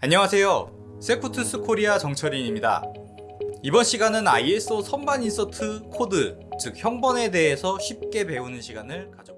안녕하세요. 세코툴스 코리아 정철인입니다. 이번 시간은 ISO 선반 insert 코드, 즉 형번에 대해서 쉽게 배우는 시간을 가져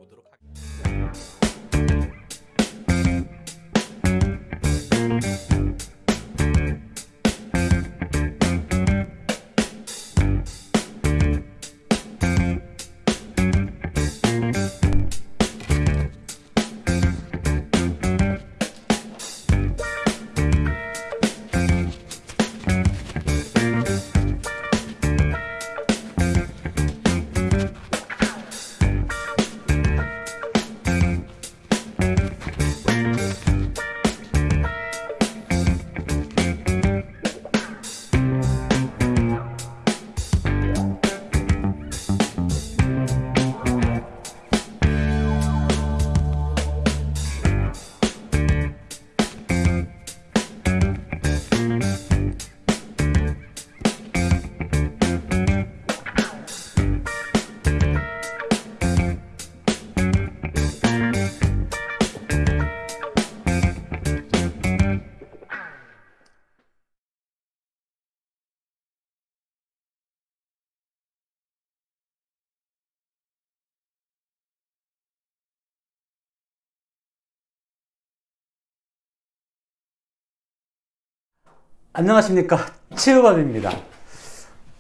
안녕하십니까. 치유밥입니다.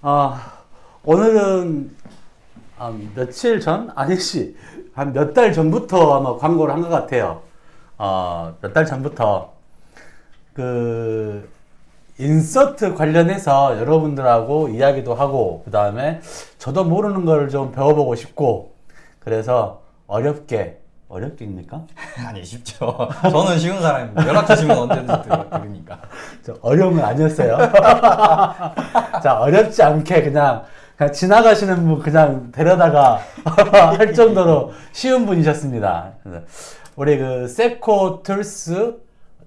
아, 오늘은 아, 며칠 전? 아니지. 한 몇 달 전부터 아마 광고를 한 것 같아요. 어, 몇 달 전부터. 그 인서트 관련해서 여러분들하고 이야기도 하고 그 다음에 저도 모르는 걸 좀 배워보고 싶고 그래서 어렵게 어렵게입니까? 아니 쉽죠. 저는 쉬운 사람입니다. 연락 주시면 언제든지 드- 드리니까. 저 어려운 건 아니었어요. 자, 어렵지 않게 그냥, 그냥 지나가시는 분 그냥 데려다가 할 정도로 쉬운 분이셨습니다. 우리 그 세코툴스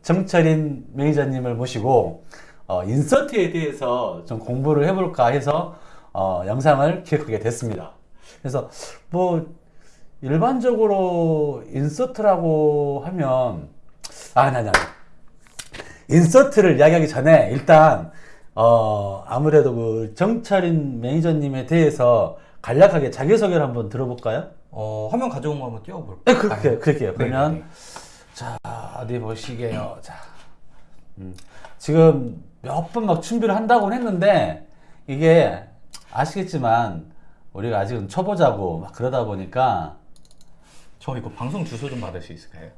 정철인 매니저님을 모시고 어, insert에 대해서 좀 공부를 해볼까 해서 어, 영상을 기획하게 됐습니다. 그래서 뭐 일반적으로 인서트라고 하면 아, 아니, 아니, 아니. 인서트를 이야기하기 전에 일단 어 아무래도 그 정철인 매니저님에 대해서 간략하게 자기소개를 한번 들어볼까요? 어, 화면 가져온 거 한번 띄워볼까요? 네, 그렇게 그렇게요. 네, 그러면 네. 자 어디 보시게요. 자 음, 지금 몇 번 막 준비를 한다고 했는데 이게 아시겠지만 우리가 아직은 초보자고 막 그러다 보니까 저 이거 방송 주소 좀 받을 수 있을까요?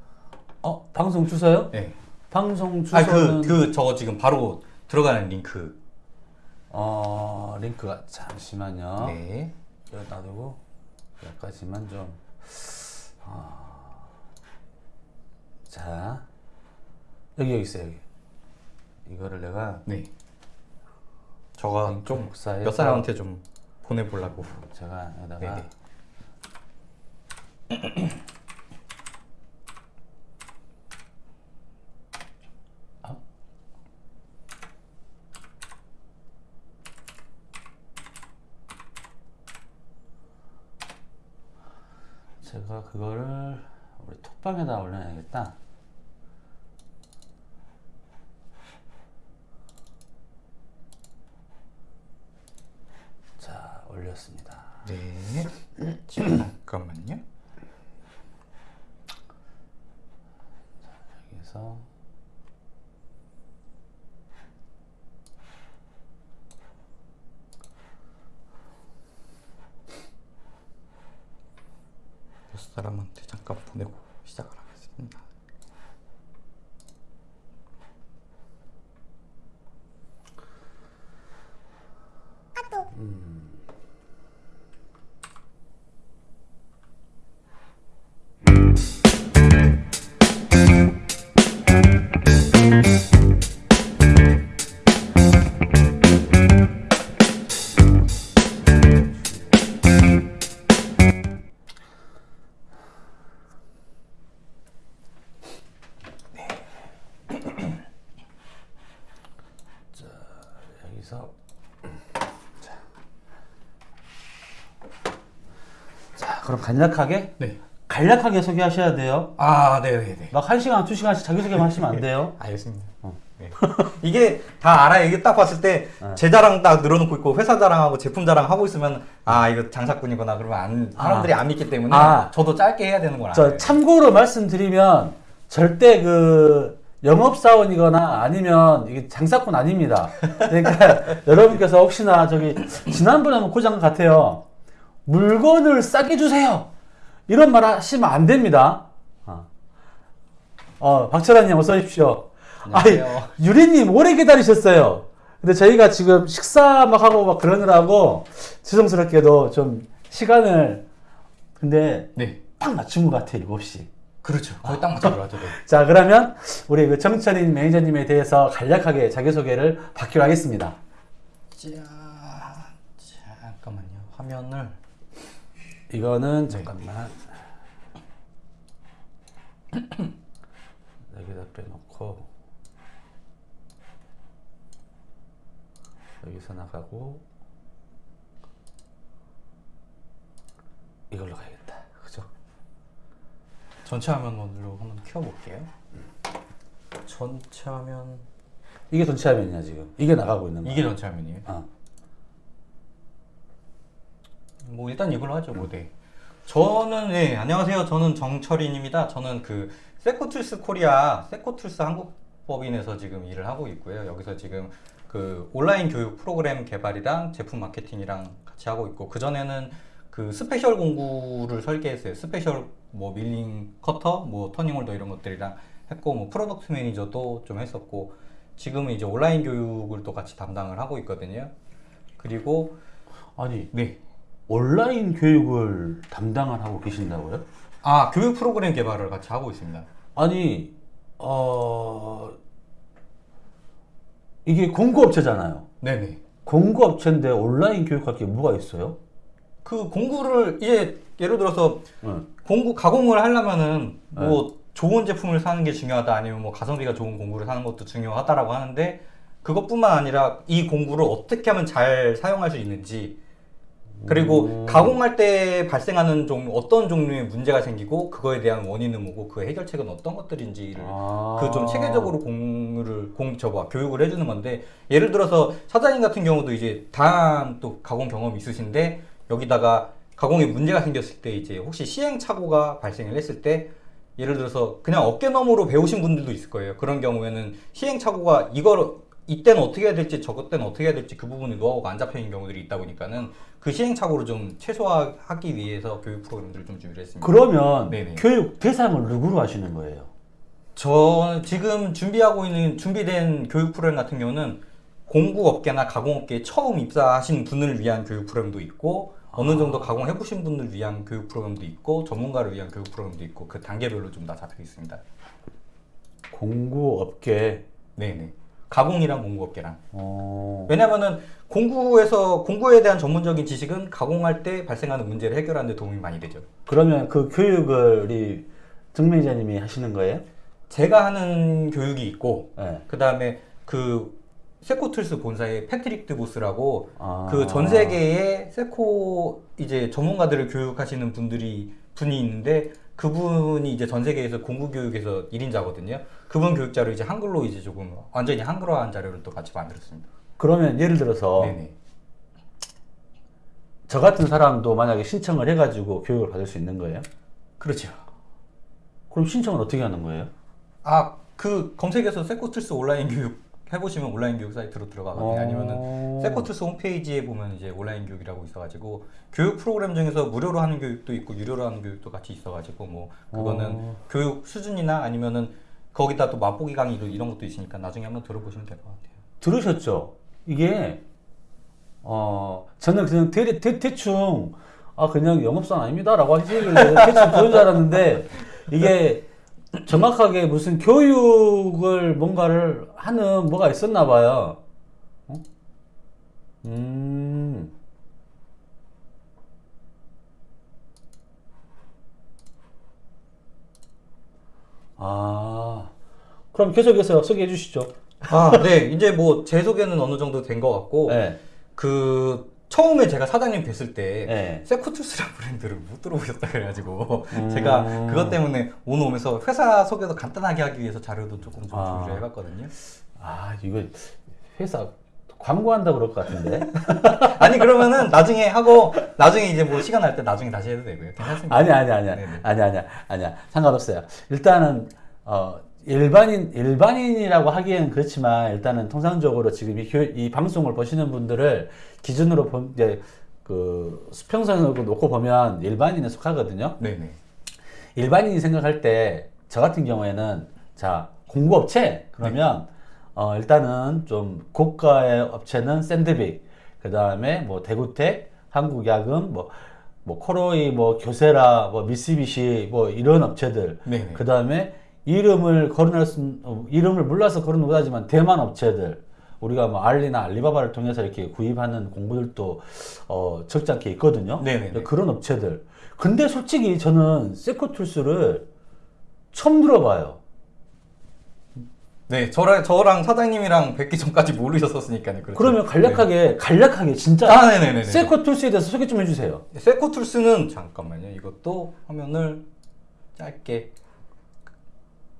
어 방송 주소요? 네. 방송 아, 주소는 그, 그, 저거 지금 바로 들어가는 링크. 어 링크가 잠시만요. 네. 여기 놔두고 여기까지만 좀 아. 자, 여기 여기 있어요 여기 이거를 내가 네. 저가 링크 좀 복사해서 몇 사람한테 좀 보내보려고. 제가 여기다가 네네. 제가 그거를 우리 톡방에다 올려놔야겠다 자 올렸습니다 네. 잠깐만요. 몇 사람한테 잠깐 보내고 시작을 하겠습니다. 간략하게 네. 간략하게 소개하셔야 돼요. 아, 네네네. 막한 시간, 두 시간씩 자기소개만 하시면 안 돼요. 알겠습니다. 네. 이게 다 알아요. 이게 딱 봤을 때 네. 제 자랑 딱 늘어놓고 있고 회사 자랑하고 제품 자랑 하고 있으면 아 이거 장사꾼이구나 그러면 안, 사람들이 안 믿기 때문에 아. 저도 짧게 해야 되는 알아요. 참고로 말씀드리면 절대 그 영업사원이거나 아니면 이게 장사꾼 아닙니다. 그러니까 여러분께서 혹시나 저기 지난번에 한번 고장 같아요. 물건을 싸게 주세요. 이런 말 하시면 안 됩니다. 어, 어 박철환님 어서 오십시오. 안녕하세요. 유리님 오래 기다리셨어요. 근데 저희가 지금 식사 막 하고 막 그러느라고 죄송스럽게도 좀 시간을 근데 네, 딱 맞춘 것 같아요, 7시. 그렇죠. 거의 딱 맞춰 들어가죠. 네. 자, 그러면 우리 그 정철인 매니저님에 대해서 간략하게 자기소개를 받기로 하겠습니다. 자, 잠깐만요. 화면을 이거는 잠깐만. 여기다 빼놓고 여기서 나가고 이걸로 가야겠다. 그죠? 전체 화면으로 한번 켜볼게요. 전체 화면 이게 전체 화면이야 지금. 이게 나가고 있는 거야. 이게 전체 화면이에요. 어. 뭐 일단 이걸로 하죠 뭐 네. 저는 네 안녕하세요. 저는 정철인입니다. 저는 그 세코툴스 코리아 세코툴스 한국법인에서 지금 일을 하고 있고요. 여기서 지금 그 온라인 교육 프로그램 개발이랑 제품 마케팅이랑 같이 하고 있고 그 전에는 그 스페셜 공구를 설계했어요. 스페셜 뭐 밀링 커터 뭐 turning holder 이런 것들이랑 했고 뭐 product manager도 좀 했었고 지금은 이제 온라인 교육을 또 같이 담당을 하고 있거든요. 그리고 아니 네 온라인 교육을 담당을 하고 계신다고요? 아 교육 프로그램 개발을 같이 하고 있습니다. 아니 어 이게 공구업체잖아요. 네네. 공구업체인데 온라인 교육할 게 뭐가 있어요? 그 공구를 이제 예를 들어서 응. 공구 가공을 하려면은 뭐 좋은 제품을 사는 게 중요하다 아니면 뭐 가성비가 좋은 공구를 사는 것도 중요하다라고 하는데 그것뿐만 아니라 이 공구를 어떻게 하면 잘 사용할 수 있는지 그리고 가공할 때 발생하는 종 어떤 종류의 문제가 생기고 그거에 대한 원인은 뭐고 그 해결책은 어떤 것들인지를 아. 그좀 체계적으로 공을 공 저거 교육을 해주는 건데 예를 들어서 사장님 같은 경우도 이제 다양한 또 가공 경험이 있으신데 여기다가 가공에 문제가 생겼을 때 이제 혹시 시행착오가 발생을 했을 때 예를 들어서 그냥 어깨너머로 배우신 분들도 있을 거예요. 그런 경우에는 시행착오가 이걸 이때는 어떻게 해야 될지 저것 때는 어떻게 해야 될지 그 부분에 노하우가 안 잡혀 있는 경우들이 있다 보니까는 그 시행착오를 좀 최소화하기 위해서 교육 프로그램들을 좀 준비를 했습니다. 그러면 네네. 교육 대상을 누구로 하시는 거예요? 저 지금 준비하고 있는 준비된 교육 프로그램 같은 경우는 공구업계나 가공업계에 처음 입사하신 분을 위한 교육 프로그램도 있고 어느 정도 가공해 보신 분을 위한 교육 프로그램도 있고 전문가를 위한 교육 프로그램도 있고 그 단계별로 좀 다 잡혀 있습니다. 공구업계. 네네. 가공이랑 공구업계랑. 어... 왜냐면은 공구에서 공구에 대한 전문적인 지식은 가공할 때 발생하는 문제를 해결하는 데 도움이 많이 되죠. 그러면 그 교육을 우리 정 매니저님이 하시는 거예요? 제가 하는 교육이 있고 네. 그 다음에 그 세코툴스 본사의 패트릭 드보스라고 아. 그전 세계의 세코 이제 전문가들을 교육하시는 분들이 분이 있는데 그분이 이제 전 세계에서 공구 교육에서 1인자거든요. 그분 교육자를 이제 한글로 이제 조금 완전히 한글화한 자료를 또 같이 만들었습니다. 그러면 예를 들어서 네네. 저 같은 사람도 만약에 신청을 해가지고 교육을 받을 수 있는 거예요? 그렇죠. 그럼 신청을 어떻게 하는 거예요? 아 그 검색해서 세코툴스 온라인 교육 해보시면 온라인 교육 사이트로 들어가거든요. 어. 아니면은 세코툴스 홈페이지에 보면 이제 온라인 교육이라고 있어가지고 교육 프로그램 중에서 무료로 하는 교육도 있고 유료로 하는 교육도 같이 있어가지고 뭐 그거는 어. 교육 수준이나 아니면은 거기다 또 맛보기 강의 이런 것도 있으니까 나중에 한번 들어보시면 될 것 같아요. 들으셨죠? 이게 어 저는 그냥 대, 대, 대충 아 그냥 영업사원 아닙니다라고 하시길래 대충 그런 줄 알았는데 이게 정확하게 무슨 교육을 뭔가를 하는 뭐가 있었나 봐요. 어? 음. 아, 그럼 계속해서 소개해 주시죠. 아, 네. 이제 뭐 제 소개는 어느 정도 된 것 같고 네. 그 처음에 제가 사장님 뵀을 때 네. 세코툴스라는 브랜드를 못 들어보셨다 그래가지고 음. 제가 그것 때문에 오늘 오면서 회사 소개도 간단하게 하기 위해서 자료도 조금 좀 아. 준비를 해봤거든요. 아 이거 회사 광고한다 그럴 것 같은데. 아니 그러면은 나중에 하고 나중에 이제 뭐 시간 날 때 나중에 다시 해도 되고요. 괜찮습니다. 아니 아니 아니야 네네. 아니 아니야 아니야 상관없어요. 일단은 어 일반인 일반인이라고 하기에는 그렇지만 일단은 통상적으로 지금 이, 교- 이 방송을 보시는 분들을 기준으로 본 이제 그 수평선을 놓고 보면 일반인에 속하거든요. 네네. 일반인이 생각할 때 저 같은 경우에는 자 공구업체 그러면 어 일단은 좀 고가의 업체는 샌드빅 그 다음에 뭐 대구텍 한국야금 뭐 뭐 코로이 뭐 교세라 뭐 미쓰비시 뭐 이런 업체들 네네. 그 다음에 이름을 거론할 수 어, 이름을 몰라서 거론 못하지만 대만 업체들 우리가 뭐 알리나 알리바바를 통해서 이렇게 구입하는 공구들도 어 적지 않게 있거든요. 네네네. 그런 업체들. 근데 솔직히 저는 세코툴스를 처음 들어봐요. 네, 저랑 저랑 사장님이랑 뵙기 전까지 모르셨었으니까요. 그렇죠. 그러면 간략하게 간략하게 진짜 아, 네네네. 세코툴스에 대해서 소개 좀 해주세요. 네, 세코툴스는 잠깐만요. 이것도 화면을 짧게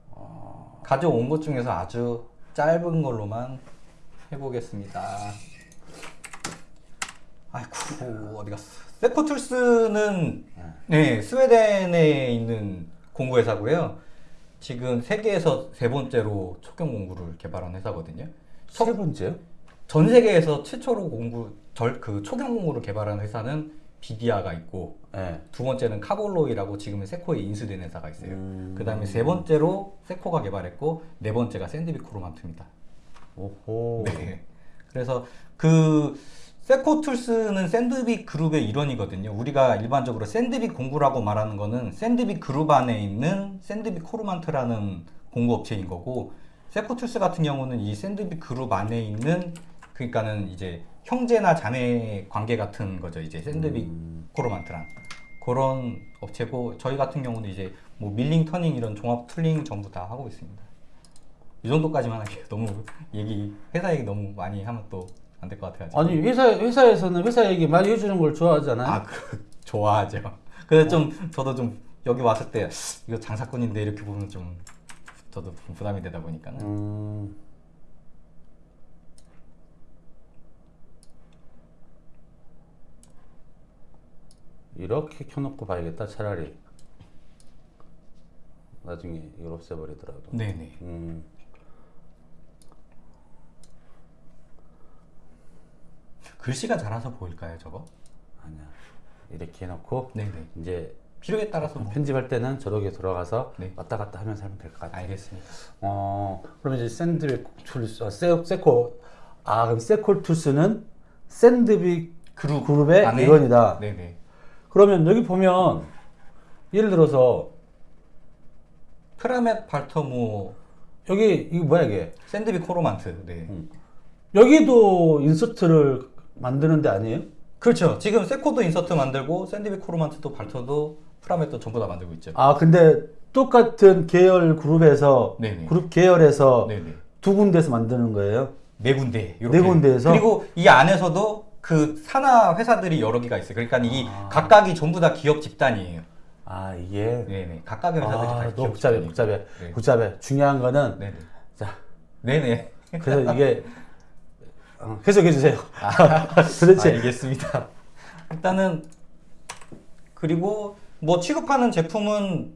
어, 가져온 것 중에서 아주 짧은 걸로만 해보겠습니다. 아이쿠 어디 갔어? 세코 툴스는 네 스웨덴에 있는 공구회사고요. 지금 세계에서 세 번째로 촉경 공구를 개발한 회사거든요. 세 번째요? 전 세계에서 최초로 공구 절그 초경 공구를 개발한 회사는 비디아가 있고 네. 두 번째는 카볼로이라고 지금은 세코에 인수된 회사가 있어요. 음. 그 다음에 세 번째로 세코가 개발했고 네 번째가 샌드빅 코로만트입니다. 오호. 네. 그래서 그 세코툴스는 샌드빅 그룹의 일원이거든요. 우리가 일반적으로 샌드빅 공구라고 말하는 거는 샌드빅 그룹 안에 있는 샌드빅 코로만트라는 공구 업체인 거고 세코툴스 같은 경우는 이 샌드빅 그룹 안에 있는 그러니까는 이제 형제나 자매 관계 같은 거죠. 이제 샌드빅 코로만트랑 그런 업체고 저희 같은 경우는 이제 뭐 밀링, turning 이런 종합 tooling 전부 다 하고 있습니다. 이 정도까지만 할게요. 너무 얘기 회사 얘기 너무 많이 하면 또 안 될 것 같아가지고. 아니 회사 회사에서는 회사 얘기 많이 해주는 걸 좋아하잖아요. 아, 그, 좋아하죠. 근데 좀 저도 좀 여기 왔을 때 이거 장사꾼인데 이렇게 보면 좀 저도 좀 부담이 되다 보니까는 음. 이렇게 켜놓고 봐야겠다 차라리 나중에 이걸 없애버리더라도 네네. 음. 글씨가 자라서 보일까요, 저거? 아니야 이렇게 해놓고 네네. 이제 필요에 따라서 뭐. 편집할 때는 저렇게 돌아가서 네. 왔다 갔다 하면서 하면 될 것 같아 알겠습니다. 어 그러면 이제 샌드빅 툴스 아, 세, 세코 아 그럼 세코 툴스는 샌드빅 그룹 그룹의 안에? 일원이다 네네. 그러면 여기 보면 예를 들어서 프라멧 발터모 여기 이거 뭐야 이게 샌드빅 코로만트. 네. 여기도 인서트를 만드는 데 아니에요? 그렇죠. 지금 세코도 인서트 만들고 샌드빅 코로만트도 발터도 프라멧도 전부 다 만들고 있죠. 아 근데 똑같은 계열 그룹에서 네네. 그룹 계열에서 네네. 두 군데서 만드는 거예요? 네 군데. 이렇게. 네 군데에서? 그리고 이 안에서도 그 산하 회사들이 여러 개가 있어요. 그러니까 이 각각이 전부 다 기업 집단이에요. 아 이게 네네. 각각의 회사들이 다 아, 기업 너무 복잡해 집단이에요. 복잡해 네. 복잡해 중요한 거는 네네. 자 네네. 그래서 이게 어, 해석해 주세요. 아, 도대체 알겠습니다. 일단은 그리고 뭐 취급하는 제품은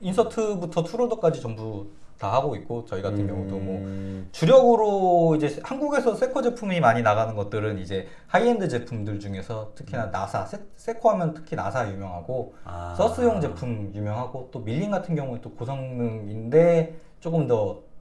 인서트부터 tool holder까지 전부 다 하고 있고 저희 같은 경우도 뭐 음, 주력으로 이제 한국에서 세코 제품이 많이 나가는 것들은 이제 하이엔드 제품들 중에서 특히나 나사 세, 세코 하면 특히 나사 유명하고 아. SUS용 제품 유명하고 또 밀링 같은 경우는 또 고성능인데 조금 더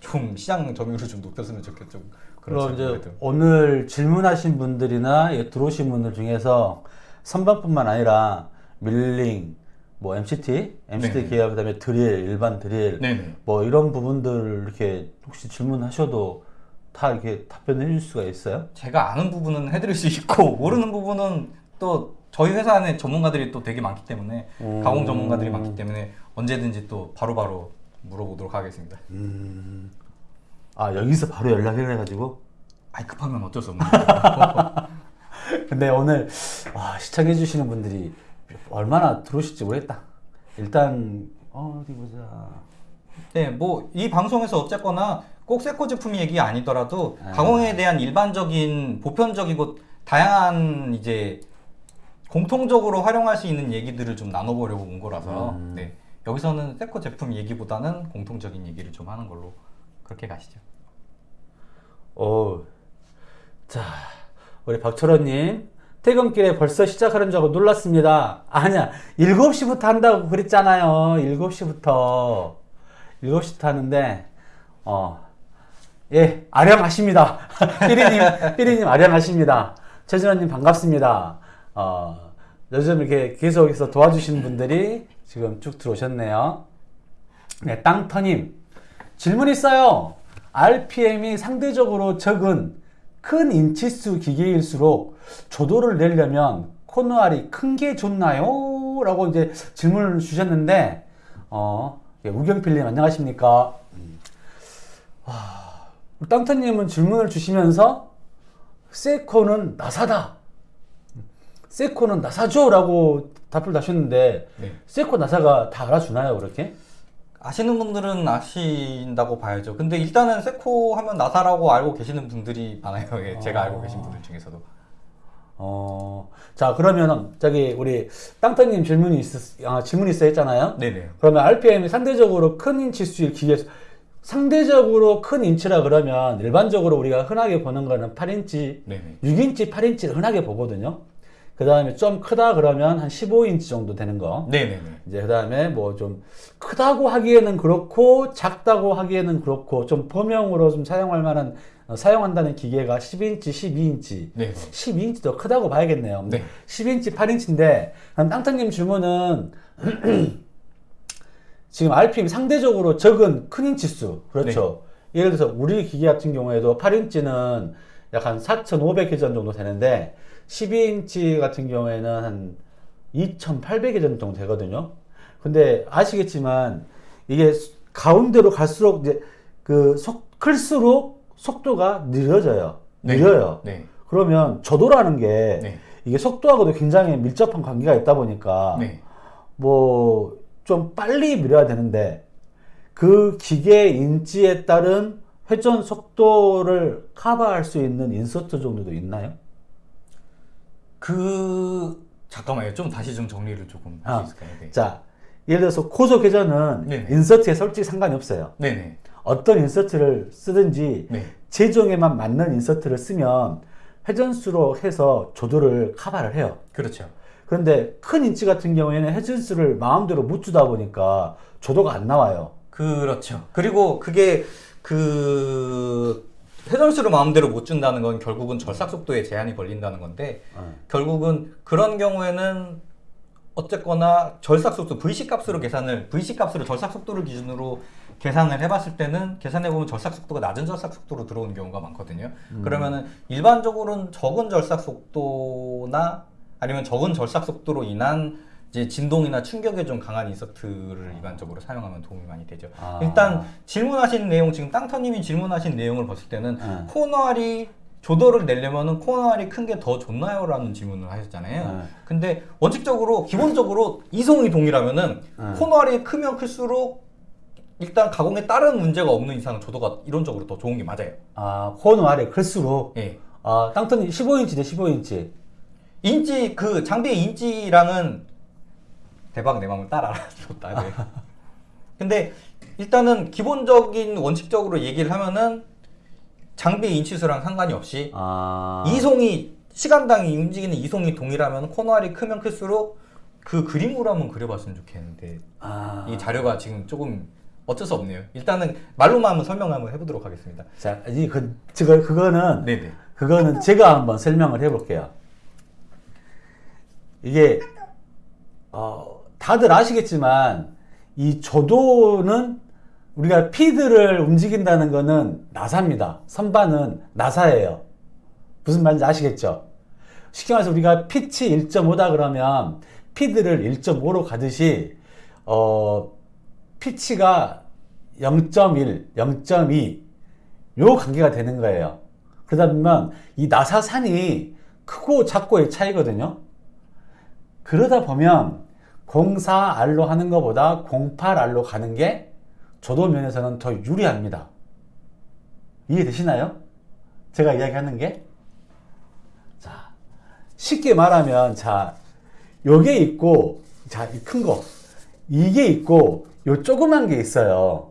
좀 시장 점유율을 좀 높였으면 좋겠죠. 그럼 이제 아무래도. 오늘 질문하신 분들이나 이 들어오신 분들 중에서 선반뿐만 아니라 밀링, 뭐 MCT, MCT 네네. 계열 그다음에 드릴, 일반 드릴, 네네. 뭐 이런 부분들 이렇게 혹시 질문하셔도 다 이렇게 답변해 줄 수가 있어요? 제가 아는 부분은 해드릴 수 있고 모르는 부분은 또 저희 회사 안에 전문가들이 또 되게 많기 때문에 음. 가공 전문가들이 많기 때문에 언제든지 또 바로바로 물어보도록 하겠습니다. 아 여기서 바로 연락을 해가지고 아이 급하면 어쩔 수 없는 거죠. 근데 오늘 와, 시청해 주시는 분들이 얼마나 들어오실지 모르겠다. 일단 어디 보자. 네, 뭐 이 방송에서 어쨌거나 꼭 세코 제품 얘기 아니더라도 아. 가공에 대한 일반적인 보편적이고 다양한 이제 공통적으로 활용할 수 있는 얘기들을 좀 나눠보려고 온 거라서 음. 네, 여기서는 세코 제품 얘기보다는 공통적인 얘기를 좀 하는 걸로 그렇게 가시죠. 오, 자, 우리 박철호님. 퇴근길에 벌써 시작하는 줄 알고 놀랐습니다. 아니야, 7시부터 한다고 그랬잖아요. 7시부터. 7시부터 하는데, 어, 예, 아량하십니다. 삐리님, 삐리님 아량하십니다. 최진원님 반갑습니다. 어, 요즘 이렇게 계속해서 도와주시는 분들이 지금 쭉 들어오셨네요. 네, 땅터님. 질문 있어요. RPM이 상대적으로 적은 큰 인치수 기계일수록 조도를 내려면 코너알이 큰 게 좋나요? 라고 이제 질문을 주셨는데, 어, 예, 우경필님 안녕하십니까? 음. 와, 땅터님은 질문을 주시면서 세코는 나사다. 세코는 나사죠? 라고 답을 다셨는데, 네. 세코 나사가 다 알아주나요, 그렇게? 아시는 분들은 아신다고 봐야죠. 근데 일단은 세코 하면 나사라고 알고 계시는 분들이 많아요. 예, 제가 알고 계신 분들 중에서도. 어, 자, 그러면, 저기, 우리, 땅땅님 질문이 있, 아, 질문이 있어 했잖아요? 네네. 그러면 RPM이 상대적으로 큰 인치 수일 기계, 상대적으로 큰 인치라 그러면 일반적으로 우리가 흔하게 보는 거는 8인치, 네네. 6인치, 8인치를 흔하게 보거든요. 그 다음에 좀 크다 그러면 한 15인치 정도 되는 거. 네네네. 이제 그 다음에 뭐 좀 크다고 하기에는 그렇고 작다고 하기에는 그렇고 좀 범용으로 좀 사용할 만한 어, 사용한다는 기계가 10인치, 12인치, 네. 12인치 더 크다고 봐야겠네요. 네. 10인치, 8인치인데 땅땅님 질문은 지금 RPM 상대적으로 적은 큰 인치 수 그렇죠. 네. 예를 들어서 우리 기계 같은 경우에도 8인치는 약 한 4,500회전 정도 되는데 12인치 같은 경우에는 한 2,800회전 정도 되거든요. 근데 아시겠지만 이게 수- 가운데로 갈수록 이제 그 속, 클수록 속도가 느려져요. 네. 느려요. 네. 그러면 조도라는 게 네. 이게 속도하고도 굉장히 밀접한 관계가 있다 보니까 네. 뭐좀 빨리 밀어야 되는데 그 기계 인치에 따른 회전 속도를 커버할 수 있는 인서트 종류도 있나요? 그 잠깐만요. 좀 다시 좀 정리를 조금 할 아. 수 있을까요? 네. 자, 예를 들어서 고속 회전은 네네. 인서트에 솔직히 상관이 없어요. 네네. 어떤 인서트를 쓰든지 네. 제종에만 맞는 인서트를 쓰면 회전수로 해서 조도를 커버를 해요. 그렇죠. 그런데 큰 인치 같은 경우에는 회전수를 마음대로 못 주다 보니까 조도가 안 나와요. 그렇죠. 그리고 그게 그 회전수를 마음대로 못 준다는 건 결국은 절삭 속도에 제한이 걸린다는 건데 어. 결국은 그런 경우에는 어쨌거나 절삭 속도 VC 값으로 계산을 VC 값으로 절삭 속도를 기준으로 계산을 해봤을 때는 계산해 보면 절삭 속도가 낮은 절삭 속도로 들어오는 경우가 많거든요. 그러면은 일반적으로는 적은 절삭 속도나 아니면 적은 절삭 속도로 인한 이제 진동이나 충격에 좀 강한 인서트를 일반적으로 사용하면 도움이 많이 되죠. 아. 일단 질문하신 내용 지금 땅터님이 질문하신 내용을 봤을 때는 네. 코너알이 조도를 내려면은 코너알이 큰 게 더 좋나요?라는 질문을 하셨잖아요. 네. 근데 원칙적으로 기본적으로 이송이 동일하면은 네. 코너알이 크면 클수록 일단 가공에 다른 문제가 없는 이상 조도가 이론적으로 더 좋은 게 맞아요. 아, 코너 R이 클수록 예. 아, 땅땅님 15인치네, 15인치. 인치 그 장비의 인치랑은 대박 내 마음을 따라 줬다. 네. 근데 일단은 기본적인 원칙적으로 얘기를 하면은 장비의 인치수랑 상관이 없이 아. 이송이 시간당 움직이는 이송이 동일하면 코너 R이 크면 클수록 그 그림으로 한번 그려봤으면 좋겠는데 아. 이 자료가 지금 조금 어쩔 수 없네요. 일단은 말로만 한번 설명 한번 해보도록 하겠습니다. 자, 이 그, 저, 그거는 네네. 그거는 제가 한번 설명을 해볼게요. 이게 어, 다들 아시겠지만 이 조도는 우리가 피드를 움직인다는 거는 나사입니다. 선반은 나사예요. 무슨 말인지 아시겠죠? 쉽게 말해서 우리가 피치 1.5다 그러면 피드를 1.5로 가듯이 어, 피치가 0.1, 0.2 요 관계가 되는 거예요. 그러다 보면 이 나사산이 크고 작고의 차이거든요. 그러다 보면 04R로 하는 것보다 08R로 가는 게 조도 면에서는 더 유리합니다. 이해되시나요? 제가 이야기하는 게? 자, 쉽게 말하면, 자, 요게 있고, 자, 이 큰 거. 이게 있고, 요 조그만 게 있어요.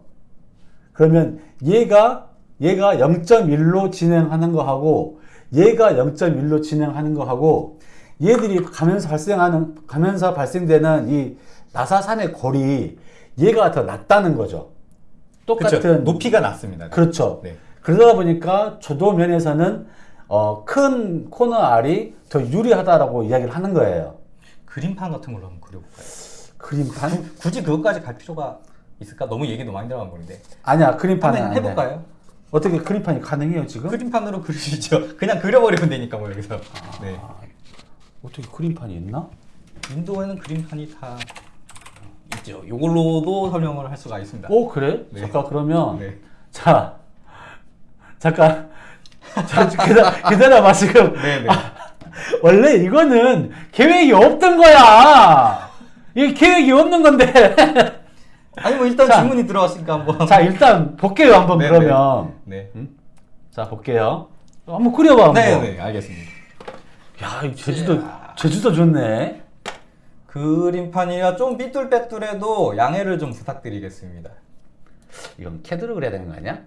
그러면 얘가, 얘가 0.1로 진행하는 거 하고, 얘가 0.1로 진행하는 거 하고, 얘들이 가면서 발생하는, 가면서 발생되는 이 나사산의 골이 얘가 더 낮다는 거죠. 똑같은 그쵸. 높이가 낮습니다. 그렇죠. 네. 그러다 보니까 조도 면에서는 어, 큰 코너 알이 더 유리하다라고 이야기를 하는 거예요. 그림판 같은 걸로 한번 그려볼까요? 그림판? 굳이 그것까지 갈 필요가 있을까? 너무 얘기 너무 많이 들어간 건데 아니야, 그림판은. 해볼까요? 어떻게 그림판이 가능해요 지금? 그림판으로 그리시죠. 그냥 그려버리면 되니까 뭐 여기서. 네. 어떻게 그림판이 있나? 인도에는 그림판이 다 있죠. 이걸로도 설명을 할 수가 있습니다. 오 그래? 네. 잠깐 그러면 네. 자 잠깐 자, 기다, 기다려봐 지금 네네. 원래 이거는 계획이 없던 거야. 이게 계획이 없는 건데. 아니 뭐 일단 자. 질문이 들어왔으니까 한번. 자 일단 볼게요 한번 네, 그러면. 네. 자 볼게요. 한번 그려봐 한번. 네네 알겠습니다. 야, 이 제주도 제주도 좋네. 그림판이라 좀 삐뚤빼뚤해도 양해를 좀 부탁드리겠습니다. 이건 캐드로 그려야 되는 거 아니야?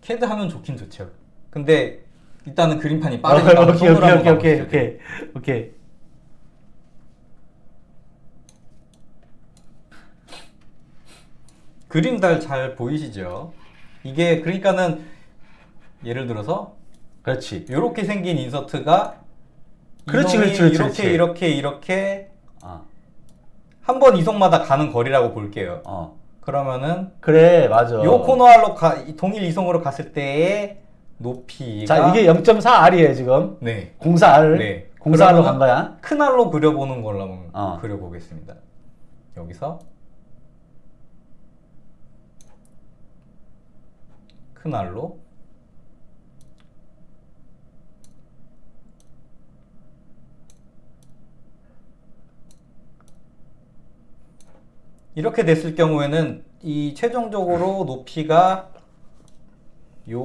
캐드 하면 좋긴 좋죠. 근데 일단은 그림판이 아, 빠르니까 오케이 손으로 오케이 한번 오케이 오케이. 오케이 오케이. 그림 달 잘 보이시죠? 이게 그러니까는 예를 들어서 그렇지. 이렇게 생긴 인서트가 그렇지, 그렇지, 그렇지, 이렇게 그렇지. 이렇게 이렇게 어, 한번 이송마다 가는 거리라고 볼게요. 어. 그러면은 그래 맞아. 요 코너알로 가, 이 동일 이송으로 갔을 때의 높이가 자 이게 0.4R이에요 지금. 네. 04R. 네. 04R로 그러면은 간 거야. 큰 알로 그려보는 걸로 한번 어. 그려보겠습니다. 여기서 큰 알로 이렇게 됐을 경우에는 이 최종적으로 높이가 요게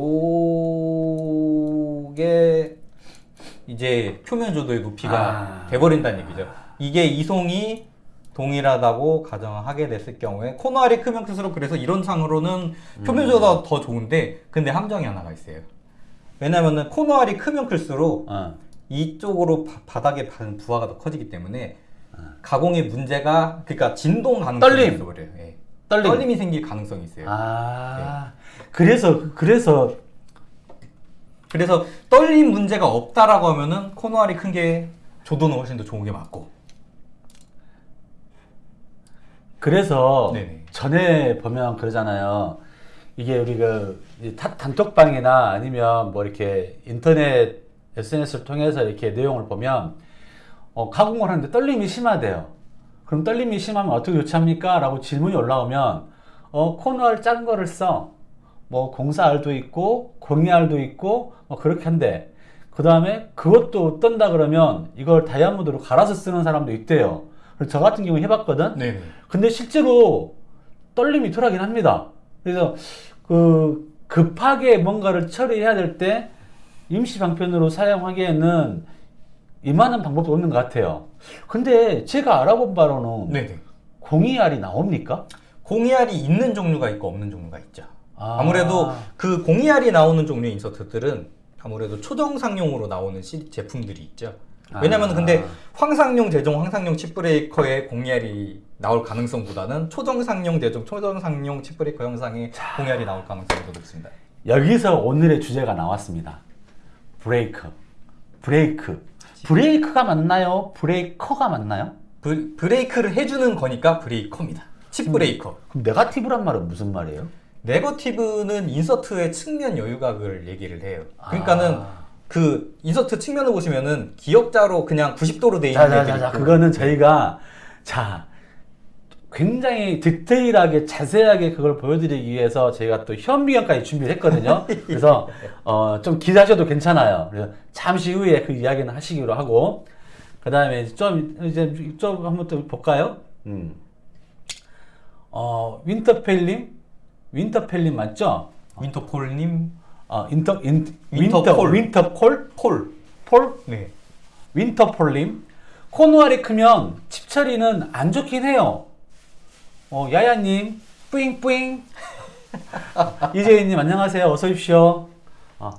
이제 표면 조도의 높이가 아. 돼버린다는 얘기죠. 이게 이송이 동일하다고 가정하게 됐을 경우에 코너 알이 크면 클수록 그래서 이런 상으로는 표면 조도가 더 좋은데 근데 함정이 하나가 있어요. 왜냐면은 코너 알이 크면 클수록 어. 이쪽으로 바, 바닥에 받은 부하가 더 커지기 때문에 가공의 문제가 그러니까 진동 가능성이 떨림. 있어 그래요. 예. 떨림. 떨림이 생길 가능성이 있어요. 아. 그래서 그래서 그래서 떨림 문제가 없다라고 하면은 코너알이 큰 게 조도는 훨씬 더 좋은 게 맞고. 그래서 네네. 전에 보면 그러잖아요. 이게 우리 그 단톡방이나 아니면 뭐 이렇게 인터넷 SNS를 통해서 이렇게 내용을 보면 어, 가공을 하는데 떨림이 심하대요. 그럼 떨림이 심하면 어떻게 조치합니까? 라고 질문이 올라오면 어, 코너알 작은 거를 써. 뭐 공사알도 있고 공이알도 있고 뭐 그렇게 한대. 그 다음에 그것도 뜬다 그러면 이걸 다이아몬드로 갈아서 쓰는 사람도 있대요. 저 같은 경우 해봤거든. 네네. 근데 실제로 떨림이 덜하긴 합니다. 그래서 그 급하게 뭔가를 처리해야 될 때 임시 방편으로 사용하기에는 이만한 방법도 없는 것 같아요. 근데 제가 알아본 바로는 네네. 공이알이 나옵니까? 공이알이 있는 종류가 있고 없는 종류가 있죠. 아. 아무래도 그 공이알이 나오는 종류의 인서트들은 아무래도 초정상용으로 나오는 시, 제품들이 있죠. 왜냐면 아. 근데 황상용, 제종, 황상용 칩브레이커의 공이알이 나올 가능성보다는 초정상용, 제종, 초정상용 칩브레이커 형상의 공이알이 나올 가능성이 더 높습니다. 여기서 오늘의 주제가 나왔습니다. 브레이크. 브레이크. 브레이크가 맞나요? 브레이커가 맞나요? 브, 브레이크를 해주는 거니까 브레이커입니다. 칩 브레이커. 그럼 네가티브란 말은 무슨 말이에요? 네거티브는 인서트의 측면 여유각을 얘기를 해요. 그러니까는 아. 그 인서트 측면을 보시면은 기역자로 그냥 90도로 돼 있는 애들이 자자 자자 있고 그거는 저희가 자 굉장히 디테일하게 자세하게 그걸 보여드리기 위해서 저희가 또 현미경까지 준비를 했거든요. 그래서 어, 좀 기다려도 괜찮아요. 그래서 잠시 후에 그 이야기는 하시기로 하고 그 다음에 좀 이제 좀 한번 또 볼까요? 음. 어 윈터펠님 윈터펠님 맞죠? 윈터폴님 어 인터 인 윈터폴. 윈터 윈터폴 폴. 폴 네. 윈터폴님 코너 R이 크면 칩 처리는 안 좋긴 해요. 어, 야야님 뿌잉뿌잉 이재희님 안녕하세요. 어서 오십시오. 어,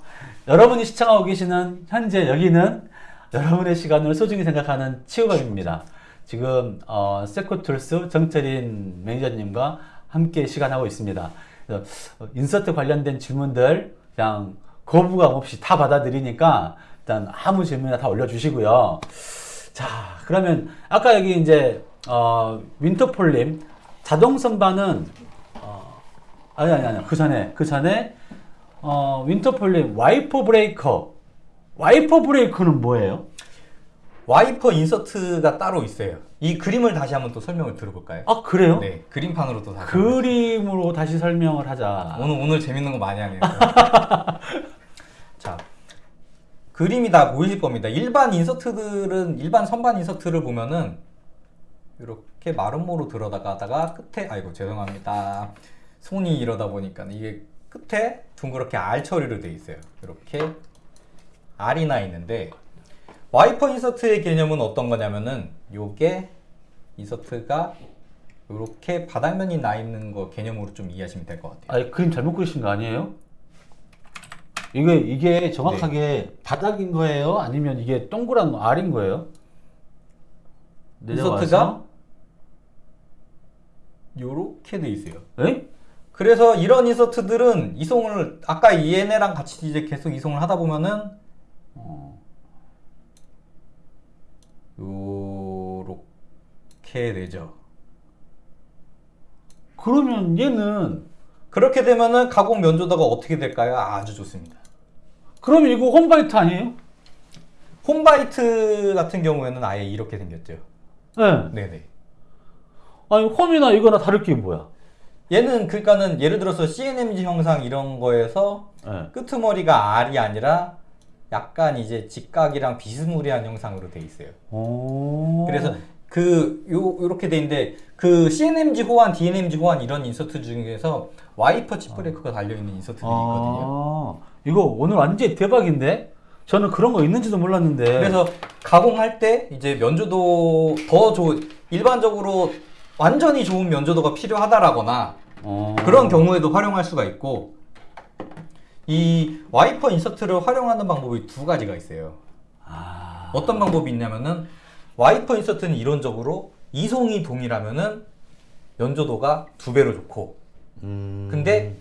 여러분이 시청하고 계시는 현재 여기는 여러분의 시간을 소중히 생각하는 치우밥입니다. 지금 어, 세코툴스 정철인 매니저님과 함께 시간하고 있습니다. 인서트 관련된 질문들 그냥 거부감 없이 다 받아들이니까 일단 아무 질문이나 다 올려주시고요. 자, 그러면 아까 여기 이제 어, 윈터폴님 자동 선반은 어, 아니 아니 아니 그 전에 그 전에 어, 윈터폴님 와이퍼 브레이커 와이퍼 브레이커는 뭐예요? 와이퍼 인서트가 따로 있어요. 이 그림을 다시 한번 또 설명을 들어볼까요? 아 그래요? 네, 그림판으로 또 다시. 그림으로 다시 설명을 하자. 오늘 오늘 재밌는 거 많이 하네요. 자, 그림이 다 보이실 겁니다. 일반 인서트들은 일반 선반 인서트를 보면은 이렇게 마름모로 들어가다가 끝에 아이고 죄송합니다. 손이 이러다 보니까 이게 끝에 둥그렇게 알 처리로 돼 있어요. 이렇게 R이 나 있는데 와이퍼 인서트의 개념은 어떤 거냐면은 요게 인서트가 이렇게 바닥면이 나 있는 거 개념으로 좀 이해하시면 될 것 같아요. 아니 그림 잘못 그리신 거 아니에요? 이게 이게 정확하게 바닥인 거예요? 아니면 이게 동그란 R인 거예요? 인서트가 요렇게 돼 있어요. 에? 그래서 이런 인서트들은 이송을 아까 얘네랑 같이 이제 계속 이송을 하다 보면은 어, 요렇게 되죠. 그러면 얘는 그렇게 되면은 가공 면조도가 어떻게 될까요? 아주 좋습니다. 그러면 이거 홈바이트 아니에요? 홈바이트 같은 경우에는 아예 이렇게 생겼죠. 네. 네네. 아니 홈이나 이거나 다를 게 뭐야? 얘는 그러니까는 예를 들어서 CNMG 형상 이런 거에서 네. 끄트머리가 R이 아니라 약간 이제 직각이랑 비스무리한 형상으로 돼 있어요. 오. 그래서 그 요 요렇게 돼 있는데 그 CNMG 호환, DNMG 호환 이런 인서트 중에서 와이퍼 칩 브레이커가 달려 있는 인서트들이 있거든요. 아, 이거 오늘 완전 대박인데? 저는 그런 거 있는지도 몰랐는데. 그래서 가공할 때 이제 면조도 더 좋은 일반적으로 완전히 좋은 면조도가 필요하다라거나 어. 그런 경우에도 활용할 수가 있고 이 와이퍼 인서트를 활용하는 방법이 두 가지가 있어요. 아. 어떤 방법이 있냐면은 와이퍼 인서트는 이론적으로 이송이 동일하면은 면조도가 두 배로 좋고 음. 근데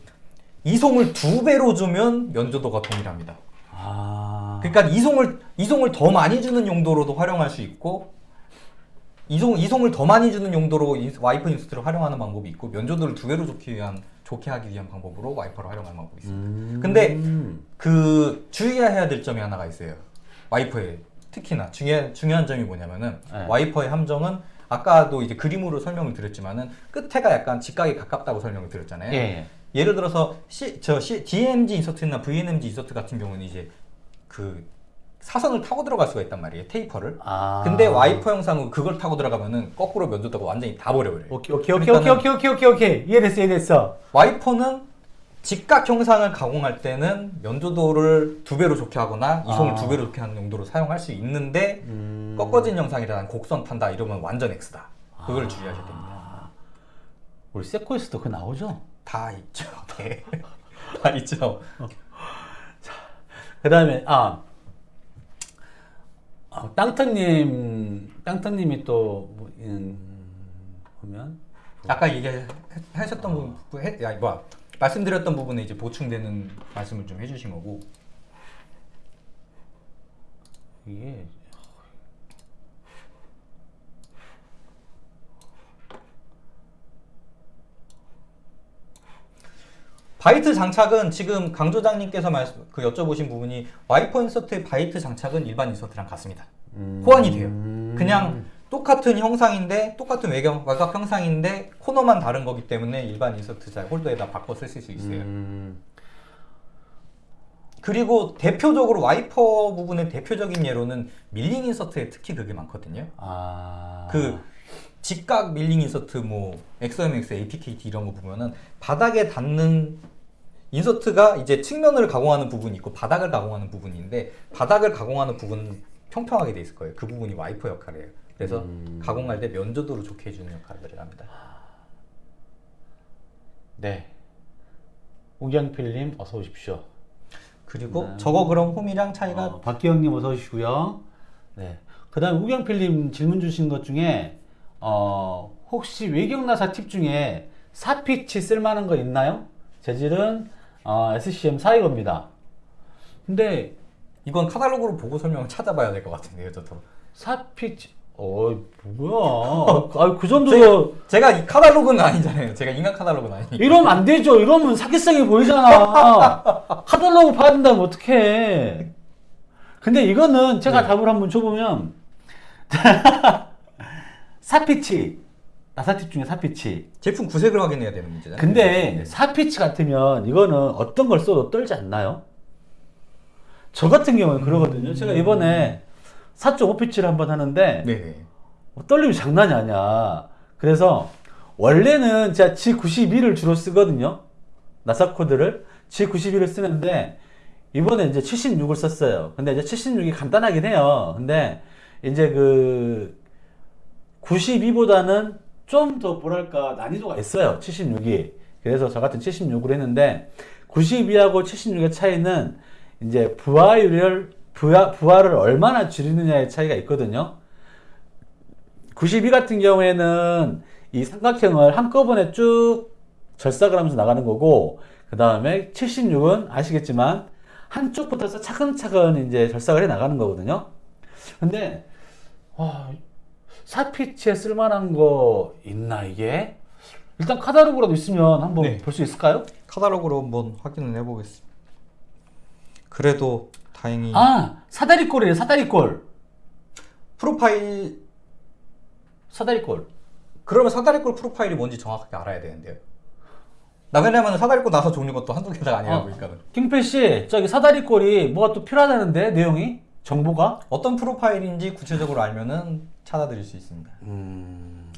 이송을 두 배로 주면 면조도가 동일합니다. 아. 그러니까 이송을 이송을 더 많이 주는 용도로도 활용할 수 있고 이송 이송을 더 많이 주는 용도로 인- 와이퍼 인서트를 활용하는 방법이 있고 면조도를 두 배로 좋게 위한 좋게 하기 위한 방법으로 와이퍼를 활용하는 방법이 있어요. 음. 근데 그 주의해야 될 점이 하나가 있어요. 와이퍼에 특히나 중요한 중요한 점이 뭐냐면은 네. 와이퍼의 함정은 아까도 이제 그림으로 설명을 드렸지만은 끝에가 약간 직각에 가깝다고 설명을 드렸잖아요. 예, 예. 예를 들어서 C, 저 C, DNMG 인서트나 VNMG 인서트 같은 경우는 이제 그 사선을 타고 들어갈 수가 있단 말이에요. 테이퍼를. 아. 근데 와이퍼 형상으로 그걸 타고 들어가면은 거꾸로 면조도가 완전히 다 버려버려요. 오케이, 오케이, 오케이, 오케이, 오케이, 오케이, 오케이, 오케이. 이해됐어, 이해됐어. 와이퍼는 직각 형상을 가공할 때는 면조도를 두 배로 좋게 하거나 이송을 아. 두 배로 좋게 하는 용도로 사용할 수 있는데 음. 꺾어진 형상이라 곡선 탄다 이러면 완전 X다. 그걸 아. 주의하셔야 됩니다. 우리 세코에서도 그거 나오죠? 다 있죠. 네. 다 있죠. 그 다음에, 아, 어, 땅터님, 땅터님이 또, 뭐, 음, 보면, 아까 얘기하셨던 부분, 해, 야, 뭐야, 말씀드렸던 부분에 이제 보충되는 말씀을 좀 해주신 거고. 이게, 바이트 장착은 지금 강 조장님께서 말씀, 그 여쭤보신 부분이 와이퍼 인서트의 바이트 장착은 일반 인서트랑 같습니다. 음. 호환이 돼요. 그냥 똑같은 형상인데 똑같은 외경 외곽 형상인데 코너만 다른 거기 때문에 일반 인서트 잘 홀더에다 바꿔 쓰실 수 있어요. 음, 그리고 대표적으로 와이퍼 부분의 대표적인 예로는 밀링 인서트에 특히 그게 많거든요. 아, 그 직각 밀링 인서트 뭐 XOMX, APKT 이런 거 보면은 바닥에 닿는 인서트가 이제 측면을 가공하는 부분이 있고 바닥을 가공하는 부분인데 바닥을 가공하는 부분은 평평하게 돼 있을 거예요. 그 부분이 와이퍼 역할이에요. 그래서 음. 가공할 때 면조도를 좋게 해주는 역할을 합니다. 네. 우경필님 어서 오십시오. 그리고 저거 그럼 홈이랑 차이가 어, 박기영님 어서 오시고요. 네. 그다음 우경필님 질문 주신 것 중에 어, 혹시 외경나사 팁 중에 사피치 쓸만한 거 있나요? 재질은 어, SCM 4이겁니다. 근데 이건 카탈로그로 보고 설명을 찾아봐야 될 것 같은데요, 저도. 사피치 어 뭐야? 아그 정도 제가 이 카탈로그는 아니잖아요. 제가 인간 카탈로그는 아니니까. 이러면 안 되죠. 이러면 사기성이 보이잖아. 카탈로그 받는다면 어떡해. 근데 이거는 제가 네. 답을 한번 줘보면, 사피치. 나사팁 중에 사피치. 제품 구색을 확인해야 되는 문제잖아요. 근데 사피치 같으면 이거는 어떤 걸 써도 떨지 않나요? 저 같은 경우는 그러거든요. 제가 이번에 4.5피치를 한번 하는데, 네네. 어, 떨림이 장난이 아니야. 그래서 원래는 제가 G92를 주로 쓰거든요. 나사 코드를 G92를 쓰는데 이번에 이제 76을 썼어요. 근데 이제 76이 간단하긴 해요. 근데 이제 그 92보다는 좀 더 뭐랄까 난이도가 있어요. 76이. 그래서 저 같은 76을 했는데 92하고 76의 차이는 이제 부하율을 부하, 부하를 얼마나 줄이느냐의 차이가 있거든요. 92 같은 경우에는 이 삼각형을 한꺼번에 쭉 절삭을 하면서 나가는 거고, 그 다음에 76은 아시겠지만, 한쪽부터 차근차근 이제 절삭을 해 나가는 거거든요. 근데, 와, 사피치에 쓸만한 거 있나, 이게? 일단 카다로그라도 있으면 한번 네. 볼수 있을까요? 카탈로그로 한번 확인을 해보겠습니다. 그래도 다행히 아, 사다리꼴이에요, 사다리꼴. 프로파일 사다리꼴. 그러면 사다리꼴 프로파일이 뭔지 정확하게 알아야 되는데요. 나 왜냐면 사다리꼴 나서 종류 것도 한두 개가 아니라 어. 보니까 김필 씨, 저기 사다리꼴이 뭐가 또 필요하다는데, 내용이? 정보가? 어떤 프로파일인지 구체적으로 알면은 찾아드릴 수 있습니다. 음,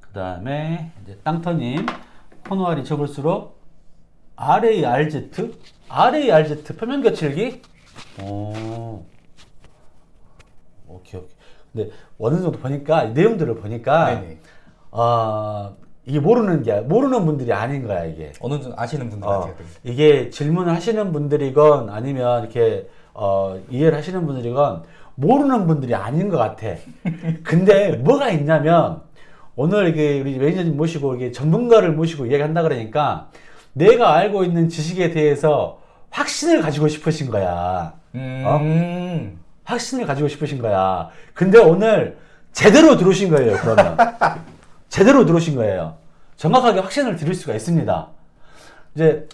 그 다음에 이제 땅터님 코너알이 접을수록 RARZ, RARZ 표면 거칠기. 오, 오케이 오케이. 근데 어느 정도 보니까 이 내용들을 보니까 네네. 아 이게 모르는 게 모르는 분들이 아닌 거야 이게. 어느 정도 아시는 분들 어, 같아요. 이게 질문을 하시는 분들이건 아니면 이렇게 어, 이해를 하시는 분들이건 모르는 분들이 아닌 것 같아. 근데 뭐가 있냐면 오늘 이게 우리 매니저님 모시고 이게 전문가를 모시고 이야기한다 그러니까 내가 알고 있는 지식에 대해서 확신을 가지고 싶으신 거야. 음. 확신을 가지고 싶으신 거야. 근데 오늘 제대로 들어오신 거예요, 그러면. 제대로 들어오신 거예요. 정확하게 확신을 드릴 수가 있습니다. 이제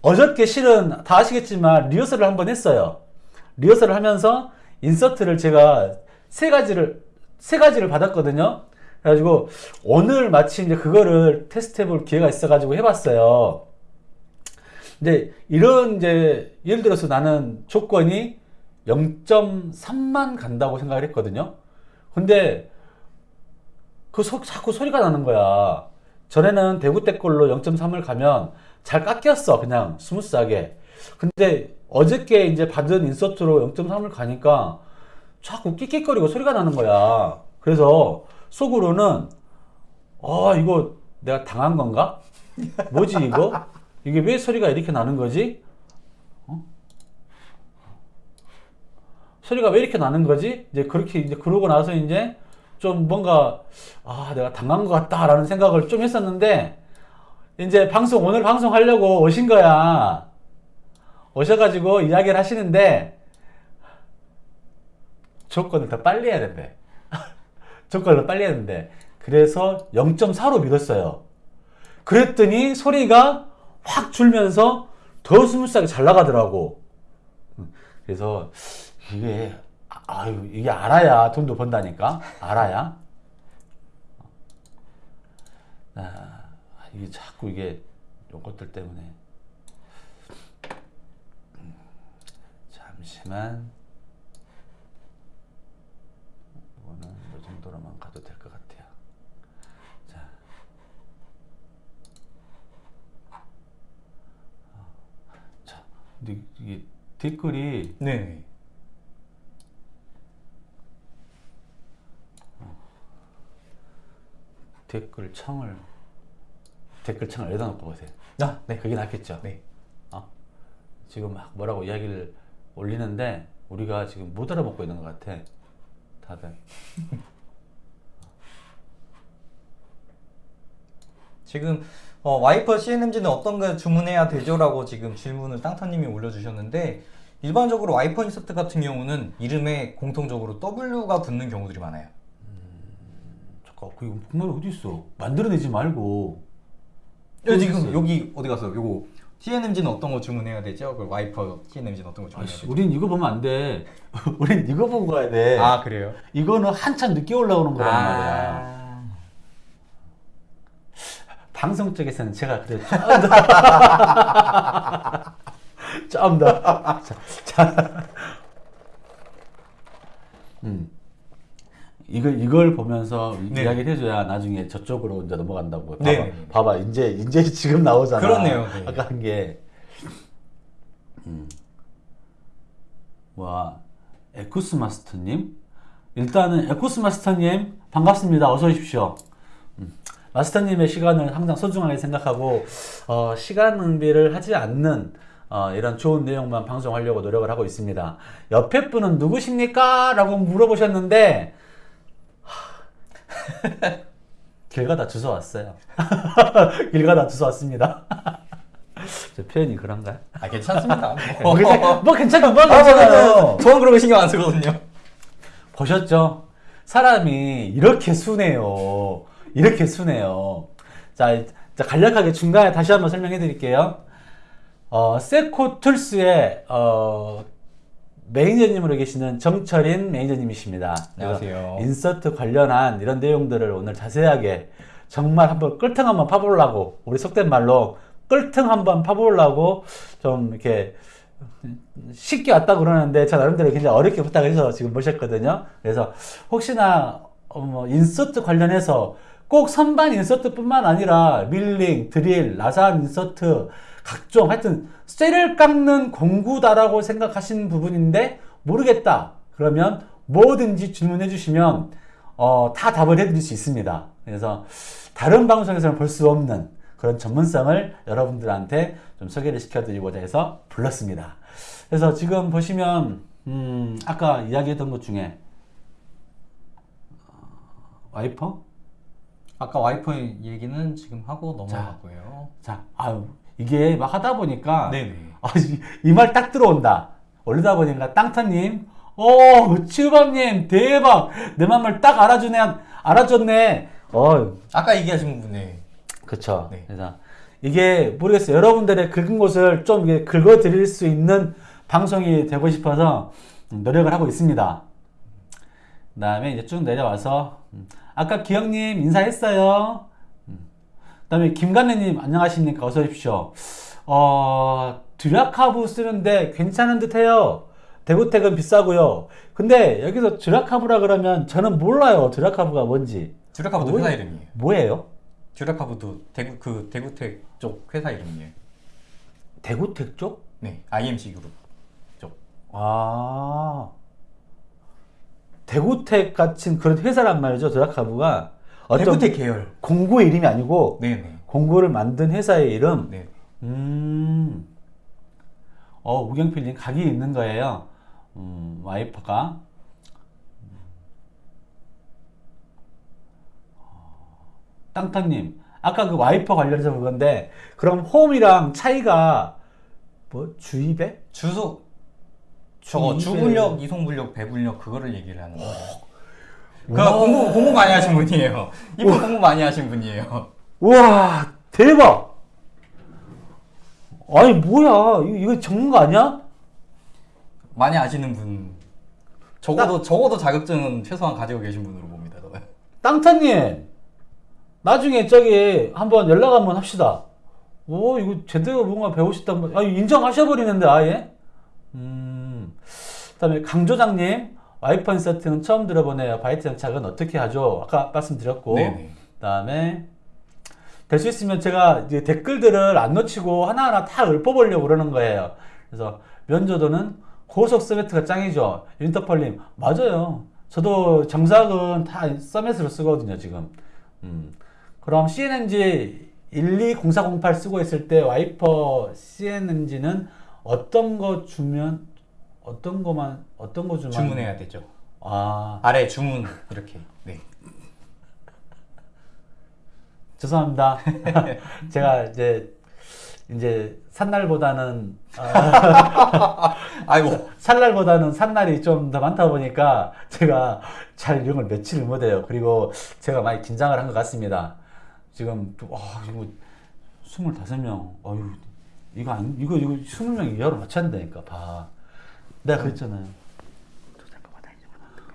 어저께 실은 다 아시겠지만 리허설을 한번 했어요. 리허설을 하면서 인서트를 제가 세 가지를 세 가지를 받았거든요. 그래가지고 오늘 마침 이제 그거를 테스트 해볼 기회가 있어 가지고 해봤어요. 근데 이런 이제 예를 들어서 나는 조건이 0.3만 간다고 생각을 했거든요. 근데 그 소, 자꾸 소리가 나는 거야. 전에는 대구텍 걸로 0.3을 가면 잘 깎였어. 그냥 스무스하게. 근데 어저께 이제 받은 인서트로 0.3을 가니까 자꾸 끽끽거리고 소리가 나는 거야. 그래서 속으로는 아, 이거 내가 당한 건가? 뭐지 이거? 이게 왜 소리가 이렇게 나는 거지? 어? 소리가 왜 이렇게 나는 거지? 이제 그렇게 이제 그러고 나서 이제 좀 뭔가 아 내가 당한 것 같다라는 생각을 좀 했었는데 이제 방송 오늘 방송 하려고 오신 거야 오셔가지고 이야기를 하시는데 조건을 더 빨리 해야 된대. 조건을 더 빨리 해야 된대. 그래서 0.4로 밀었어요. 그랬더니 소리가 확 줄면서 더 스무스하게 잘 나가더라고. 음, 그래서 이게 아- 아유 이게 알아야 돈도 번다니까? 알아야? 아, 이게 자꾸 이게 요것들 때문에 음, 잠시만 이거는 이 정도로만 가도 될 것 같아요 자 어, 자, 근데 이게 댓글이 네. 댓글 창을 댓글 창을 여기다 놓고 보세요. 아, 네, 그게 낫겠죠. 네. 어? 지금 막 뭐라고 이야기를 올리는데 우리가 지금 못 알아먹고 있는 것 같아. 다들. 지금 어, 와이퍼 CNMG는 어떤 거 주문해야 되죠 라고 지금 질문을 땅타님이 올려주셨는데 일반적으로 와이퍼 인서트 같은 경우는 이름에 공통적으로 W가 붙는 경우들이 많아요. 잠깐, 그 질문 어디 있어? 만들어내지 말고. 여 어디 지금 있어요? 여기 어디 갔어? 요거 CNMG는 어떤 거 주문해야 되죠? 그 와이퍼 CNMG는 어떤 거 주문해야 되죠? 우린 이거 보면 안 돼. 우린 이거 보고 가야 돼. 아 그래요? 이거는 한참 늦게 올라오는 거란 말이야. 아. 방송 쪽에서는 제가 그래 좀더 더. 자, 자. 음. 이걸 이걸 보면서 이- 네. 이야기를 해줘야 나중에 저쪽으로 이제 넘어간다고. 봐봐, 네. 봐봐, 이제 이제 지금 나오잖아. 그렇네요, 네. 아까 한 게. 음. 와, 에쿠스 마스터님. 일단은 에쿠스 마스터님 반갑습니다. 어서 오십시오. 음. 마스터님의 시간을 항상 소중하게 생각하고 어, 시간 낭비를 하지 않는 어, 이런 좋은 내용만 방송하려고 노력을 하고 있습니다. 옆에 분은 누구십니까? 라고 물어보셨는데 하, 길 가다 주워 왔어요. 길 가다 주워 왔습니다. 저 표현이 그런가요? 아 괜찮습니다. 뭐, 괜찮, 뭐 괜찮아, 뭐 아, 괜찮아요. 저는 저는 그런 거 신경 안 쓰거든요. 보셨죠? 사람이 이렇게 순해요. 이렇게 순해요. 자, 자, 간략하게 중간에 다시 한번 설명해 드릴게요. 어, 세코 툴스의 어, 매니저님으로 계시는 정철인 매니저님이십니다. 안녕하세요. 인서트 관련한 이런 내용들을 오늘 자세하게 정말 한번 끌통 한번 파보려고 우리 속된 말로 끌통 한번 파보려고 좀 이렇게 쉽게 왔다 그러는데 저 나름대로 굉장히 어렵게 부탁해서 지금 모셨거든요. 그래서 혹시나 어, 뭐 인서트 관련해서 꼭 선반 인서트뿐만 아니라 밀링, 드릴, 나사 인서트 각종 하여튼 쇠를 깎는 공구다라고 생각하시는 부분인데 모르겠다. 그러면 뭐든지 질문해 주시면 어, 다 답을 해드릴 수 있습니다. 그래서 다른 방송에서는 볼 수 없는 그런 전문성을 여러분들한테 좀 소개를 시켜드리고자 해서 불렀습니다. 그래서 지금 보시면 음, 아까 이야기했던 것 중에 어, 와이퍼? 아까 와이퍼 얘기는 지금 하고 넘어갔고요. 자, 아유 이게 막 하다 보니까 네네. 아, 이말 딱 들어온다. 올리다 보니까 땅타님, 오, 치우밥님, 대박! 내 맘을 딱 알아주네, 알아줬네. 어, 아까 얘기하신 분네. 그쵸. 네. 그래서 이게 모르겠어요. 여러분들의 긁은 곳을 좀 긁어드릴 수 있는 방송이 되고 싶어서 음, 노력을 하고 있습니다. 그 다음에 이제 쭉 내려와서, 음, 아까 기영님 인사했어요. 다음에 김간래님 안녕하십니까. 어서 오십시오. 어, 드라카브 쓰는데 괜찮은 듯 해요. 대구택은 비싸고요. 근데 여기서 드라카브라 그러면 저는 몰라요. 드라카브가 뭔지. 듀라카브도 뭐예요? 회사 이름이에요. 뭐예요? 듀라카브도 대구 그 대구텍 쪽 회사 이름이에요. 대구택 쪽? 네, IMC 그룹 쪽. 아. 대구택 같은 그런 회사란 말이죠. 드라카브가. 어떤 대구텍 계열. 공구의 이름이 아니고 네네. 공구를 만든 회사의 이름. 네. 음. 어, 우경필님 각이 있는 거예요. 음, 와이퍼가. 땅타님, 아까 그 와이퍼 관련해서 그건데, 그럼 홈이랑 차이가 뭐 주입에? 주소 저거 주분력, 이송분력, 배분력 그거를 얘기를 하는 거예요. 그 와. 공부 공부 많이 하신 분이에요. 이분 공부 많이 하신 분이에요. 우와, 대박! 아니, 뭐야. 이거, 이거 거 아니야? 많이 아시는 분. 적어도 적어도 자격증은 최소한 가지고 계신 분으로 봅니다. 땅타님 나중에 저기 한번 연락 한번 합시다. 오 이거 제대로 뭔가 배우셨단 말. 아 인정하셔버리는데 아예. 음. 그 다음에 강조장님 와이퍼 인서트는 처음 들어보네요. 바이트 장착은 어떻게 하죠? 아까 말씀드렸고. 네네. 그다음에 될 수 있으면 제가 이제 댓글들을 안 놓치고 하나하나 다 읊어보려고 그러는 거예요. 그래서 면조도는 고속 서메트가 짱이죠. 인터펄님 맞아요. 저도 정삭은 다 서메트로 쓰거든요 지금. 음. 그럼 CNNG 120408 쓰고 있을 때 와이퍼 CNNG는 어떤 거 주면 어떤 거만 어떤 거 주면 주문해야 되죠. 아 아래 주문 이렇게. 네. 죄송합니다. 제가 이제 이제 산날보다는 아, 아이고. 산날보다는 산날이 좀 더 많다 보니까 제가 잘 이런 걸 며칠을 못해요. 그리고 제가 많이 긴장을 한 것 같습니다. 지금 또, 와 이거 스물다섯 명, 어유 이거 안 이거 이거 스물 명 이하로 맞춰야 된다니까 봐. 내가 그랬잖아요.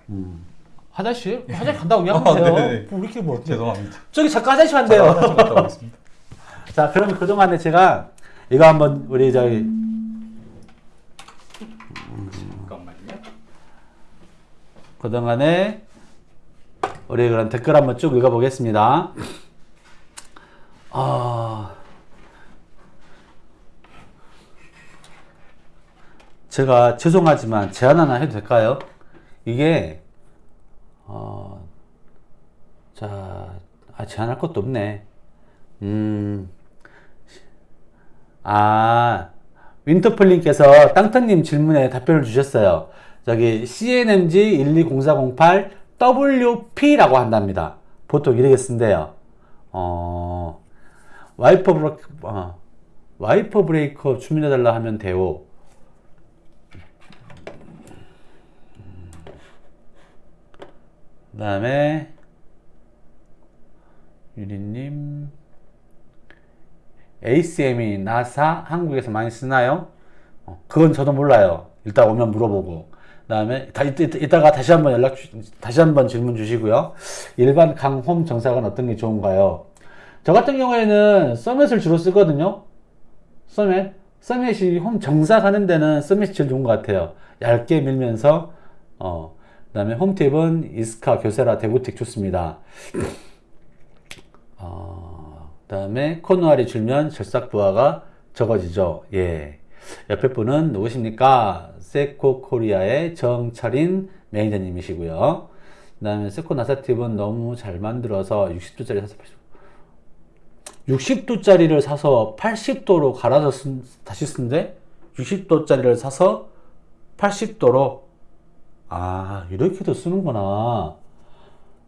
음. 화장실? 화장실 간다고 아, 이야기하면 돼요. 네네. 뭐 이렇게 뭐 죄송합니다. 저기 잠깐 화장실 오겠습니다. 자, 그러면 그동안에 제가 이거 한번 우리 저기 잠깐만요. 그동안에 우리 그런 댓글 한번 쭉 읽어보겠습니다. 아, 제가 죄송하지만 제안 하나 해도 될까요? 이게 어, 자, 아, 제안할 것도 없네. 음, 아, 윈터플님께서 땅터님 질문에 답변을 주셨어요. 저기 CNMG 120408 WP라고 한답니다. 보통 이렇게 쓴대요. 어, 와이퍼 브레이크, 어, 와이퍼 브레이커 주문해달라 하면 돼요. 그 다음에 유리님 ACM이 나사 한국에서 많이 쓰나요? 어, 그건 저도 몰라요. 일단 오면 물어보고 그 다음에 다 이따, 이따 가 다시 한번 연락 주, 다시 한번 질문 주시고요. 일반 강홈 정삭은 어떤 게 좋은가요? 저 같은 경우에는 서밋을 주로 쓰거든요. 서밋 서밋이 홈 정삭하는 데는 서밋이 제일 좋은 것 같아요. 얇게 밀면서 어그 다음에 홈팁은 이스카 교세라 대구텍 좋습니다. 어, 그다음에 코너R이 줄면 절삭 부하가 적어지죠. 예. 옆에 분은 누구십니까? 세코 코리아의 정철인 매니저님이시고요. 그 다음에 세코 나사팁은 너무 잘 만들어서 60도짜리 사서 80, 60도짜리를 사서 80도로 갈아서 쓴, 다시 쓴데 60도짜리를 사서 80도로 아 이렇게도 쓰는구나.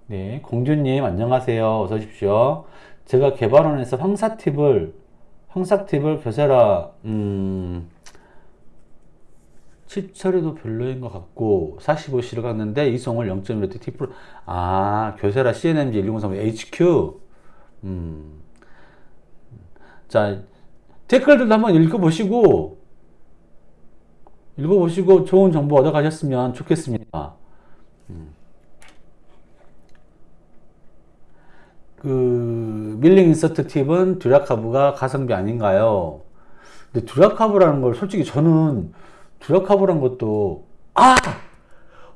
네, 공주님 안녕하세요. 어서 오십시오. 제가 개발원에서 황사 팁을 황사 팁을 교세라 음, 칩 처리도 별로인 것 같고 45C를 갔는데 이송을 0.1트 팁으로 아 교세라 CNMG 1003 HQ 음. 자 댓글들도 한번 읽어보시고 읽어보시고 좋은 정보 얻어가셨으면 좋겠습니다. 그 밀링 인서트 팁은 듀라카브가 가성비 아닌가요? 근데 듀라카브라는 걸 솔직히 저는 듀라카브란 것도 아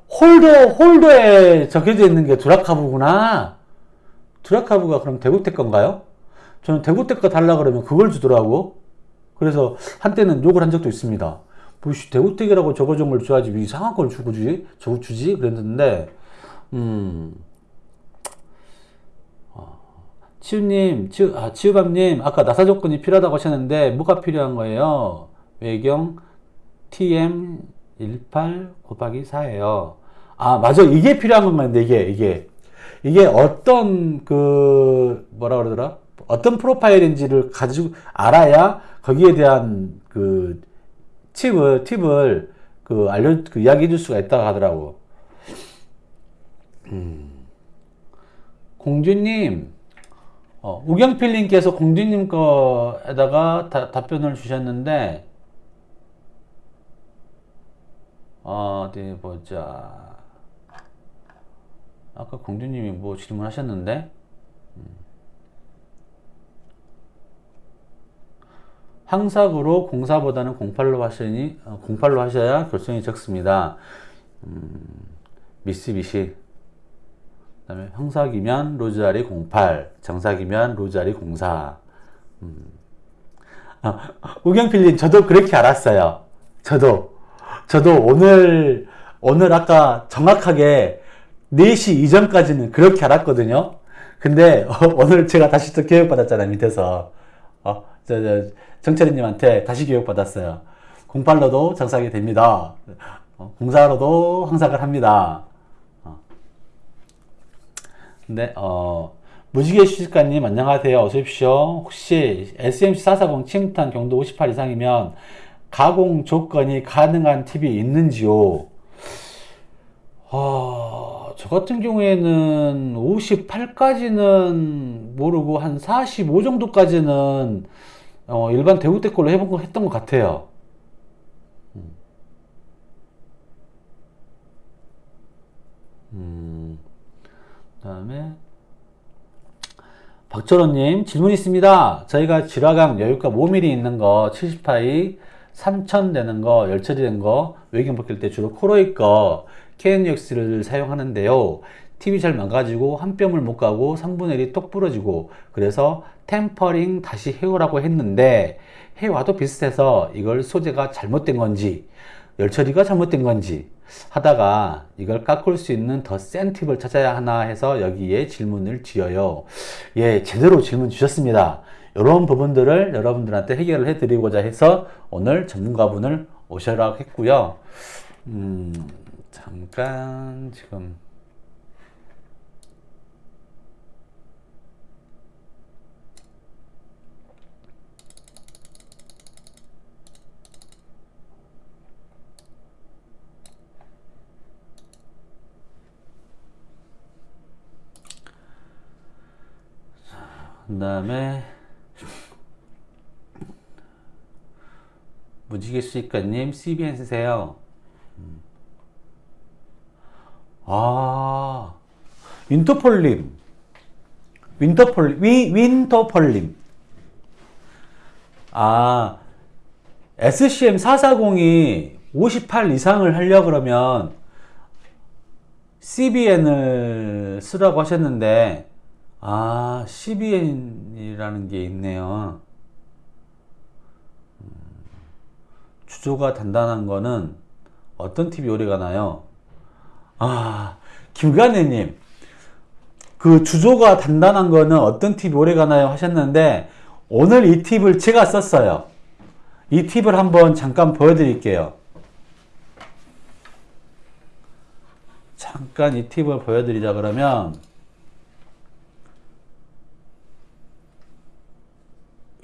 홀더 홀더에 적혀져 있는 게 듀라카브구나. 듀라카브가 그럼 대구택 건가요? 저는 대구택 거 달라 그러면 그걸 주더라고. 그래서 한때는 욕을 한 적도 있습니다. 뭐 씨, 대구택이라고 적어준 걸 줘야지 왜 이상한 걸 주고 주지? 저 주지? 그랬는데 음. 치우님, 치우, 아, 치우밤님, 아까 나사 조건이 필요하다고 하셨는데, 뭐가 필요한 거예요? 외경 TM18 곱하기 4예요. 아, 맞아. 이게 필요한 건데, 이게, 이게. 이게 어떤, 그, 뭐라 그러더라? 어떤 프로파일인지를 가지고 알아야 거기에 대한 그 팁을, 팁을 그 알려, 그 이야기해 줄 수가 있다고 하더라고. 음. 공주님, 어, 우경필님께서 공주님 거에다가 다- 답변을 주셨는데, 어디 보자. 아까 공주님이 뭐 질문하셨는데 항삭으로 공사보다는 08로 하시니 어, 08로 하셔야 결손이 적습니다. 음, 미쓰비시 그다음에 형삭이면 로즈알이 08, 정삭이면 로즈알이 04. 음. 아, 우경필님 저도 그렇게 알았어요. 저도 저도 오늘 오늘 아까 정확하게 4시 이전까지는 그렇게 알았거든요. 근데 어, 오늘 제가 다시 또 교육 받았잖아요 밑에서 어, 저, 저 정철이님한테 다시 교육 받았어요. 08로도 정삭이 됩니다. 어, 공사로도 항삭을 합니다. 어. 근데 어 무지개 수집가님 안녕하세요. 어서 오십시오. 혹시 SMC 440 침탄 경도 58 이상이면 가공 조건이 가능한 팁이 있는지요? 아, 저 같은 경우에는 58까지는 모르고 한 45 정도까지는 어, 일반 대구대 걸로 해본 거 했던 것 같아요. 음, 그다음에 박철호님 질문 있습니다. 저희가 지라강 여유가 5mm 있는 거 70파이 3000 되는 거 열처리 된거 외경 벗길 때 주로 코로이 거 KNUX를 사용하는데요. TV 잘 망가지고 한 뼘을 못 가고 3분의 1이 똑 부러지고 그래서 템퍼링 다시 해오라고 했는데 해와도 비슷해서 이걸 소재가 잘못된 건지 열처리가 잘못된 건지 하다가 이걸 깎을 수 있는 더 센 팁을 찾아야 하나 해서 여기에 질문을 드려요. 예, 제대로 질문 주셨습니다. 이런 부분들을 여러분들한테 해결을 해 드리고자 해서 오늘 전문가분을 오셔라 했고요. 음, 잠깐 지금 그 다음에 무지개 수익가님 CBN 쓰세요. 음. 아 윈터폴님 윈터폴 위 윈터폴님 아 SCM 440이 58 이상을 하려 그러면 CBN을 쓰라고 하셨는데 아, CBN이라는 게 있네요. 음, 주조가 단단한 거는 어떤 팁이 오래 가나요? 아, 김관혜님. 그 주조가 단단한 거는 어떤 팁이 오래 가 나요? 하셨는데, 오늘 이 팁을 제가 썼어요. 이 팁을 한번 잠깐 보여드릴게요. 잠깐 이 팁을 보여드리자 그러면,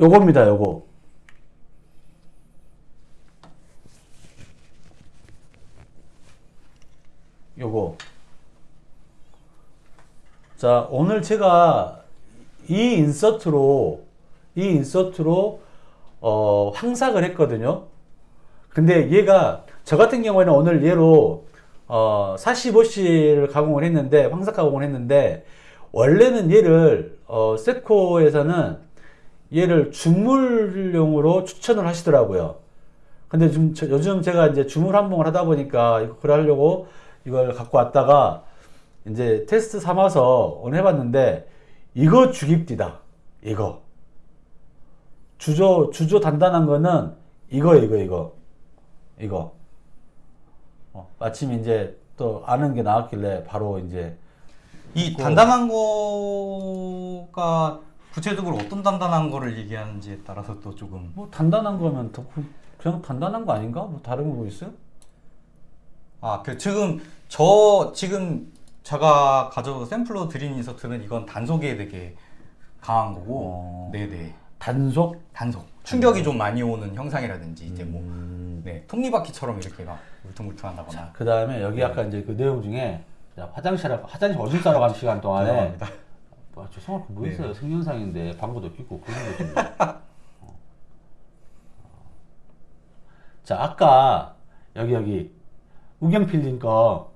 요겁니다, 요거. 요거. 자, 오늘 제가 이 인서트로, 이 인서트로, 어, 항삭을 했거든요. 근데 얘가, 저 같은 경우에는 오늘 얘로, 어, 45C를 가공을 했는데, 황삭 가공을 했는데, 원래는 얘를, 어, 세코에서는 얘를 주물용으로 추천을 하시더라고요. 근데 좀 저- 요즘 제가 이제 주물 한봉을 하다 보니까 그걸 하려고 이걸 갖고 왔다가 이제 테스트 삼아서 오늘 해봤는데 이거 죽입디다. 이거. 주조, 주조 단단한 거는 이거, 이거, 이거. 이거. 어, 마침 이제 또 아는 게 나왔길래 바로 이제 이 단단한 거가 구체적으로 어떤 단단한 거를 얘기하는지에 따라서 또 조금 뭐 단단한 거면 더 그- 그냥 단단한 거 아닌가? 뭐 다른 거뭐 있어요? 아, 그 지금 저 지금 제가 가져 샘플로 드린 인서트는 이건 단속에 되게 강한 거고, 어. 네네 단속? 단속 충격이 좀 많이 오는 형상이라든지 이제 뭐 음. 네, 톱니바퀴처럼 이렇게 막 울퉁불퉁한다거나 그 다음에 여기 아까 이제 그 내용 중에 자, 화장실 화장실 오줌 싸러 가는 시간 동안에. 아, 죄송할 거뭐 네. 있어요 생년상인데 방구도 끼고 그런 거 좀. 어. 자 아까 여기 여기 우경필님 거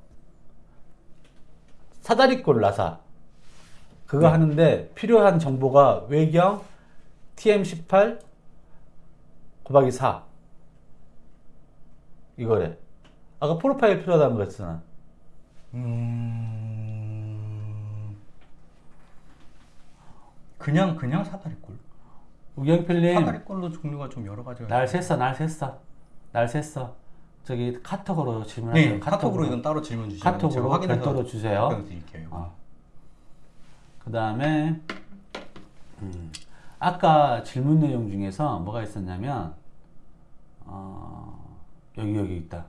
사다리꼴 나사 그거 네. 하는데 필요한 정보가 외경 TM18 곱하기 4 이거래. 아까 프로파일 필요하다는 거 했잖아. 음... 그냥 그냥 사다리꼴. 우경필님 사다리꼴로 종류가 좀 여러 가지가 날 샜어 날 샜어 날 샜어 저기 카톡으로 질문하세요 네, 카톡으로 이건 따로 질문 주시면 카톡으로 제가 확인해서 별도로 주세요. 답변 드릴게요. 어. 그 다음에 음, 아까 질문 내용 중에서 뭐가 있었냐면 어, 여기 여기 있다.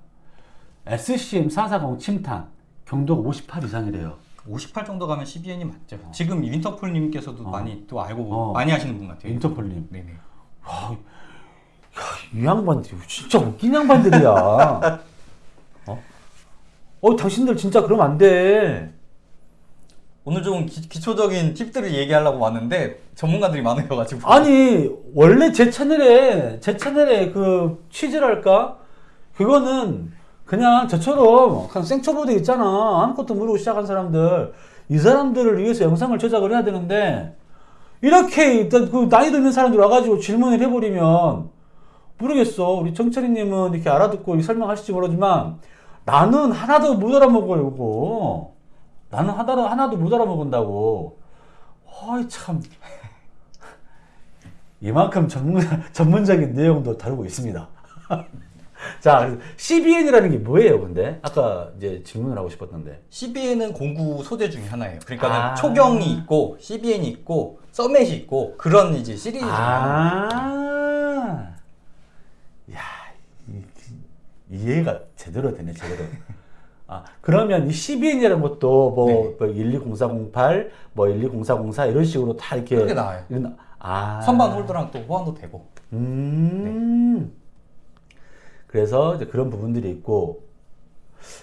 SCM 440 침탄 경도가 58 이상이래요. 58 정도 가면 CBN이 맞죠. 지금 윈터풀님께서도 많이 또 알고 어. 많이 하시는 분 같아요. 인터폴님. 네네. 이 양반들 진짜 웃긴 양반들이야. 어? 어 당신들 진짜 그러면 안 돼. 오늘 좀 기, 기초적인 팁들을 얘기하려고 왔는데 전문가들이 많으셔가지고 아니 원래 제 채널에 제 채널에 그 취지랄까 그거는 그냥 저처럼 그냥 생초보드 있잖아. 아무것도 모르고 시작한 사람들. 이 사람들을 위해서 영상을 제작을 해야 되는데 이렇게 그 나이 들면 사람들 와가지고 질문을 해버리면 모르겠어. 우리 정철이님은 이렇게 알아듣고 설명하실지 모르지만 나는 하나도 못 알아먹어요 이거. 나는 하나도 하나도 못 알아먹은다고. 어이 참. 이만큼 전문, 전문적인 내용도 다루고 있습니다. 자, CBN이라는 게 뭐예요, 근데? 아까 이제 질문을 하고 싶었는데. CBN은 공구 소재 중에 하나예요. 그러니까 아. 는 초경이 있고 CBN이 있고 서맷이 있고 그런 이제 시리즈. 아, 야, 이, 이해가 제대로 되네, 제대로. 아, 그러면 이 CBN이라는 것도 뭐, 네. 뭐 120408, 뭐 120404 이런 식으로 다 이렇게. 그렇게 나와요. 이런- 아. 선반 홀더랑 또 호환도 되고. 음. 그래서 이제 그런 부분들이 있고.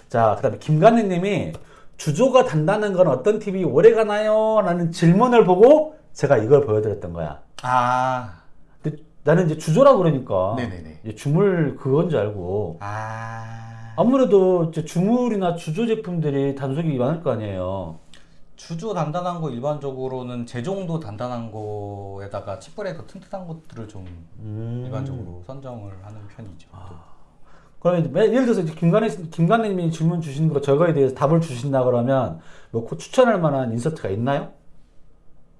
자, 그 다음에 김관희 님이 주조가 단단한 건 어떤 TV 오래 가나요? 라는 질문을 보고 제가 이걸 보여드렸던 거야. 아, 나는 이제 주조라고 그러니까. 네네네. 주물 그건 줄 알고. 아. 아무래도 이제 주물이나 주조 제품들이 단속이 많을 거 아니에요. 주조 단단한 거 일반적으로는 제종도 단단한 거에다가 칩브레이커 튼튼한 것들을 좀 음. 일반적으로 선정을 하는 편이죠. 그러면 이제 매- 예를 들어서 이제 김관희 김관희님이 질문 주신 거 저거에 대해서 답을 주신다 그러면 뭐그 추천할 만한 인서트가 있나요?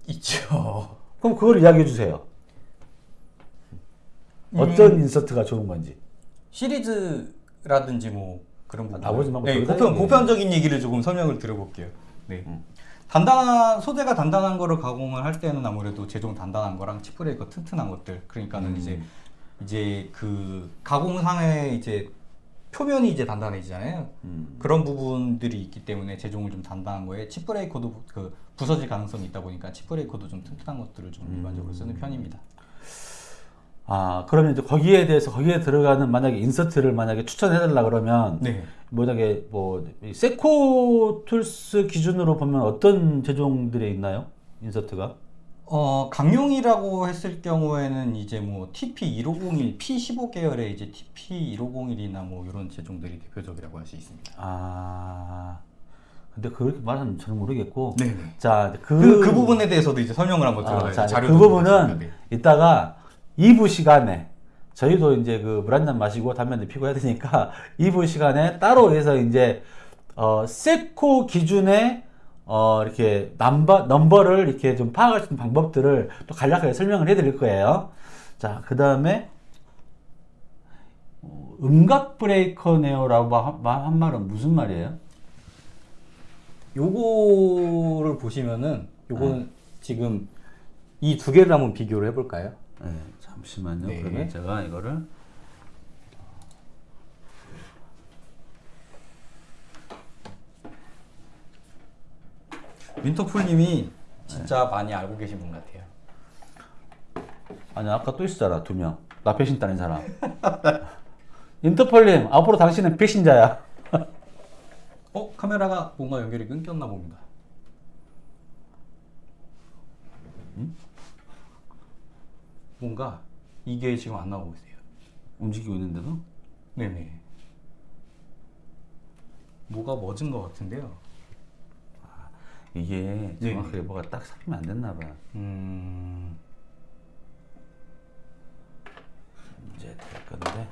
있죠. 그럼 그걸 이야기해 주세요. 음. 어떤 인서트가 좋은 건지. 시리즈라든지 뭐 그런 부분. 나보지 말고 네, 보편. 보편적인 얘기를 조금 설명을 드려볼게요. 네. 단단한 소재가 단단한 거를 가공을 할 때는 아무래도 제종 단단한 거랑 치프레이커 튼튼한 것들 그러니까는 음. 이제 이제 그 가공상의 이제 표면이 이제 단단해지잖아요. 음. 그런 부분들이 있기 때문에 제종을 좀 단단한 거에 칩브레이커도 그 부서질 가능성이 있다 보니까 칩브레이커도 좀 튼튼한 것들을 좀 일반적으로 쓰는 편입니다. 아 그러면 이제 거기에 대해서 거기에 들어가는 만약에 인서트를 만약에 추천해 달라 그러면 네. 만약에 뭐이 세코 툴스 기준으로 보면 어떤 제종들이 있나요? 인서트가? 어, 강용이라고 했을 경우에는 이제 뭐 TP1501, P15 계열의 이제 TP1501이나 뭐 이런 제종들이 대표적이라고 할 수 있습니다. 아 근데 그렇게 말하면 저는 모르겠고. 네네. 자, 그, 그, 그 부분에 대해서도 이제 설명을 한번 아, 들어가야죠. 자, 그 부분은 네. 이따가 2부 시간에 저희도 이제 그 물 한 잔 마시고 담배 한대 피고 해야 되니까 2부 시간에 따로 해서 이제 어 세코 기준의 어 이렇게 넘버 넘버를 이렇게 좀 파악할 수 있는 방법들을 또 간략하게 설명을 해 드릴 거예요. 자, 그 다음에 어, 음각 브레이커네요라고 한, 한 말은 무슨 말이에요? 요거를 보시면은 요거는 지금 이 두 개를 한번 비교를 해볼까요? 네, 잠시만요. 네. 그러면 제가 이거를 윈터풀님이 진짜 많이 알고 계신 분 같아요. 아니 아까 또 있었잖아 두 명. 나 배신 따는 사람. 인터폴님 앞으로 당신은 배신자야. 어? 카메라가 뭔가 연결이 끊겼나 봅니다. 음? 뭔가 이게 지금 안 나오고 있어요. 움직이고 있는데도. 네네. 뭐가 멎은 것 같은데요. 이게 네. 정확하게 뭐가 딱 삽입이 안 됐나 봐. 음, 이제 될 건데.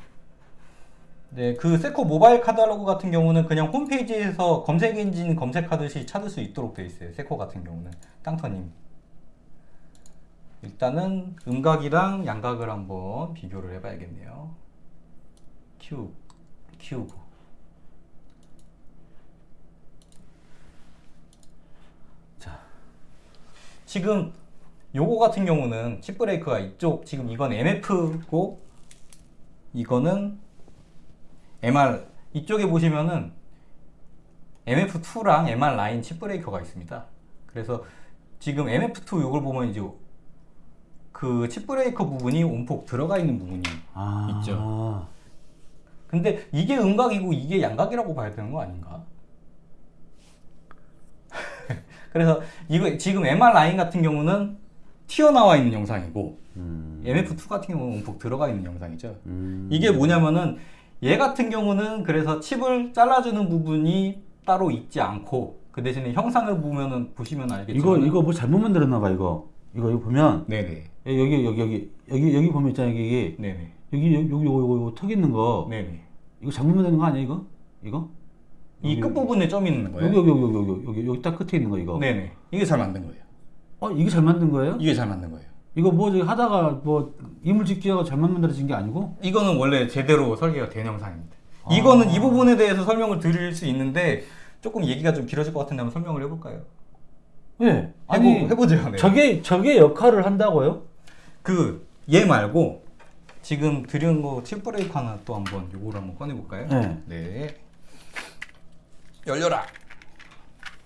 네, 그 세코 모바일 카탈로그 같은 경우는 그냥 홈페이지에서 검색 엔진 검색하듯이 찾을 수 있도록 되어 있어요. 세코 같은 경우는 땅터님. 일단은 음각이랑 양각을 한번 비교를 해봐야겠네요. 큐, 큐브. 자, 지금 요거 같은 경우는 칩 브레이크가 이쪽 지금 이건 MF고 이거는 MR 이쪽에 보시면은 MF2랑 MR 라인 칩 브레이커가 있습니다. 그래서 지금 MF2 요걸 보면 이제 그 칩 브레이커 부분이 온폭 들어가 있는 부분이 아, 있죠. 근데 이게 음각이고 이게 양각이라고 봐야 되는 거 아닌가? 그래서 이거 지금 MR 라인 같은 경우는 튀어나와 있는 영상이고 음, MF2 같은 경우는 움푹 들어가 있는 영상이죠. 음, 이게 뭐냐면은 얘 같은 경우는 그래서 칩을 잘라주는 부분이 따로 있지 않고 그 대신에 형상을 보면은 보시면 알겠지만 이거 이거 뭐 잘못 만들었나 봐 이거. 이거 이거 보면 네네 여기 여기 여기 여기 여기 보면 있잖아 여기 네네 여기 여기 여기 요거 요거 턱 있는 거 네네 이거 잘못 만드는 거 아니야 이거? 이거? 이 끝부분에 점 있는 거예요. 여기 여기 여기 여기 여기 여기 딱 끝에 있는 거 이거. 네네 이게 잘 만든 거예요. 어 이게 잘 만든 거예요? 이게 잘 만든 거예요. 이거 뭐 하다가 뭐 이물집기하고 잘못 만들어진 게 아니고? 이거는 원래 제대로 설계가 된 영상입니다. 아. 이거는 이 부분에 대해서 설명을 드릴 수 있는데 조금 얘기가 좀 길어질 것 같은데 한번 설명을 해볼까요? 예. 아니 해보, 해보 죠. 네. 저게 저게 역할을 한다고요? 그 얘 말고 지금 드린 거 칩브레이크 하나 또 한번 요거를 한번 꺼내볼까요? 네. 네. 열려라.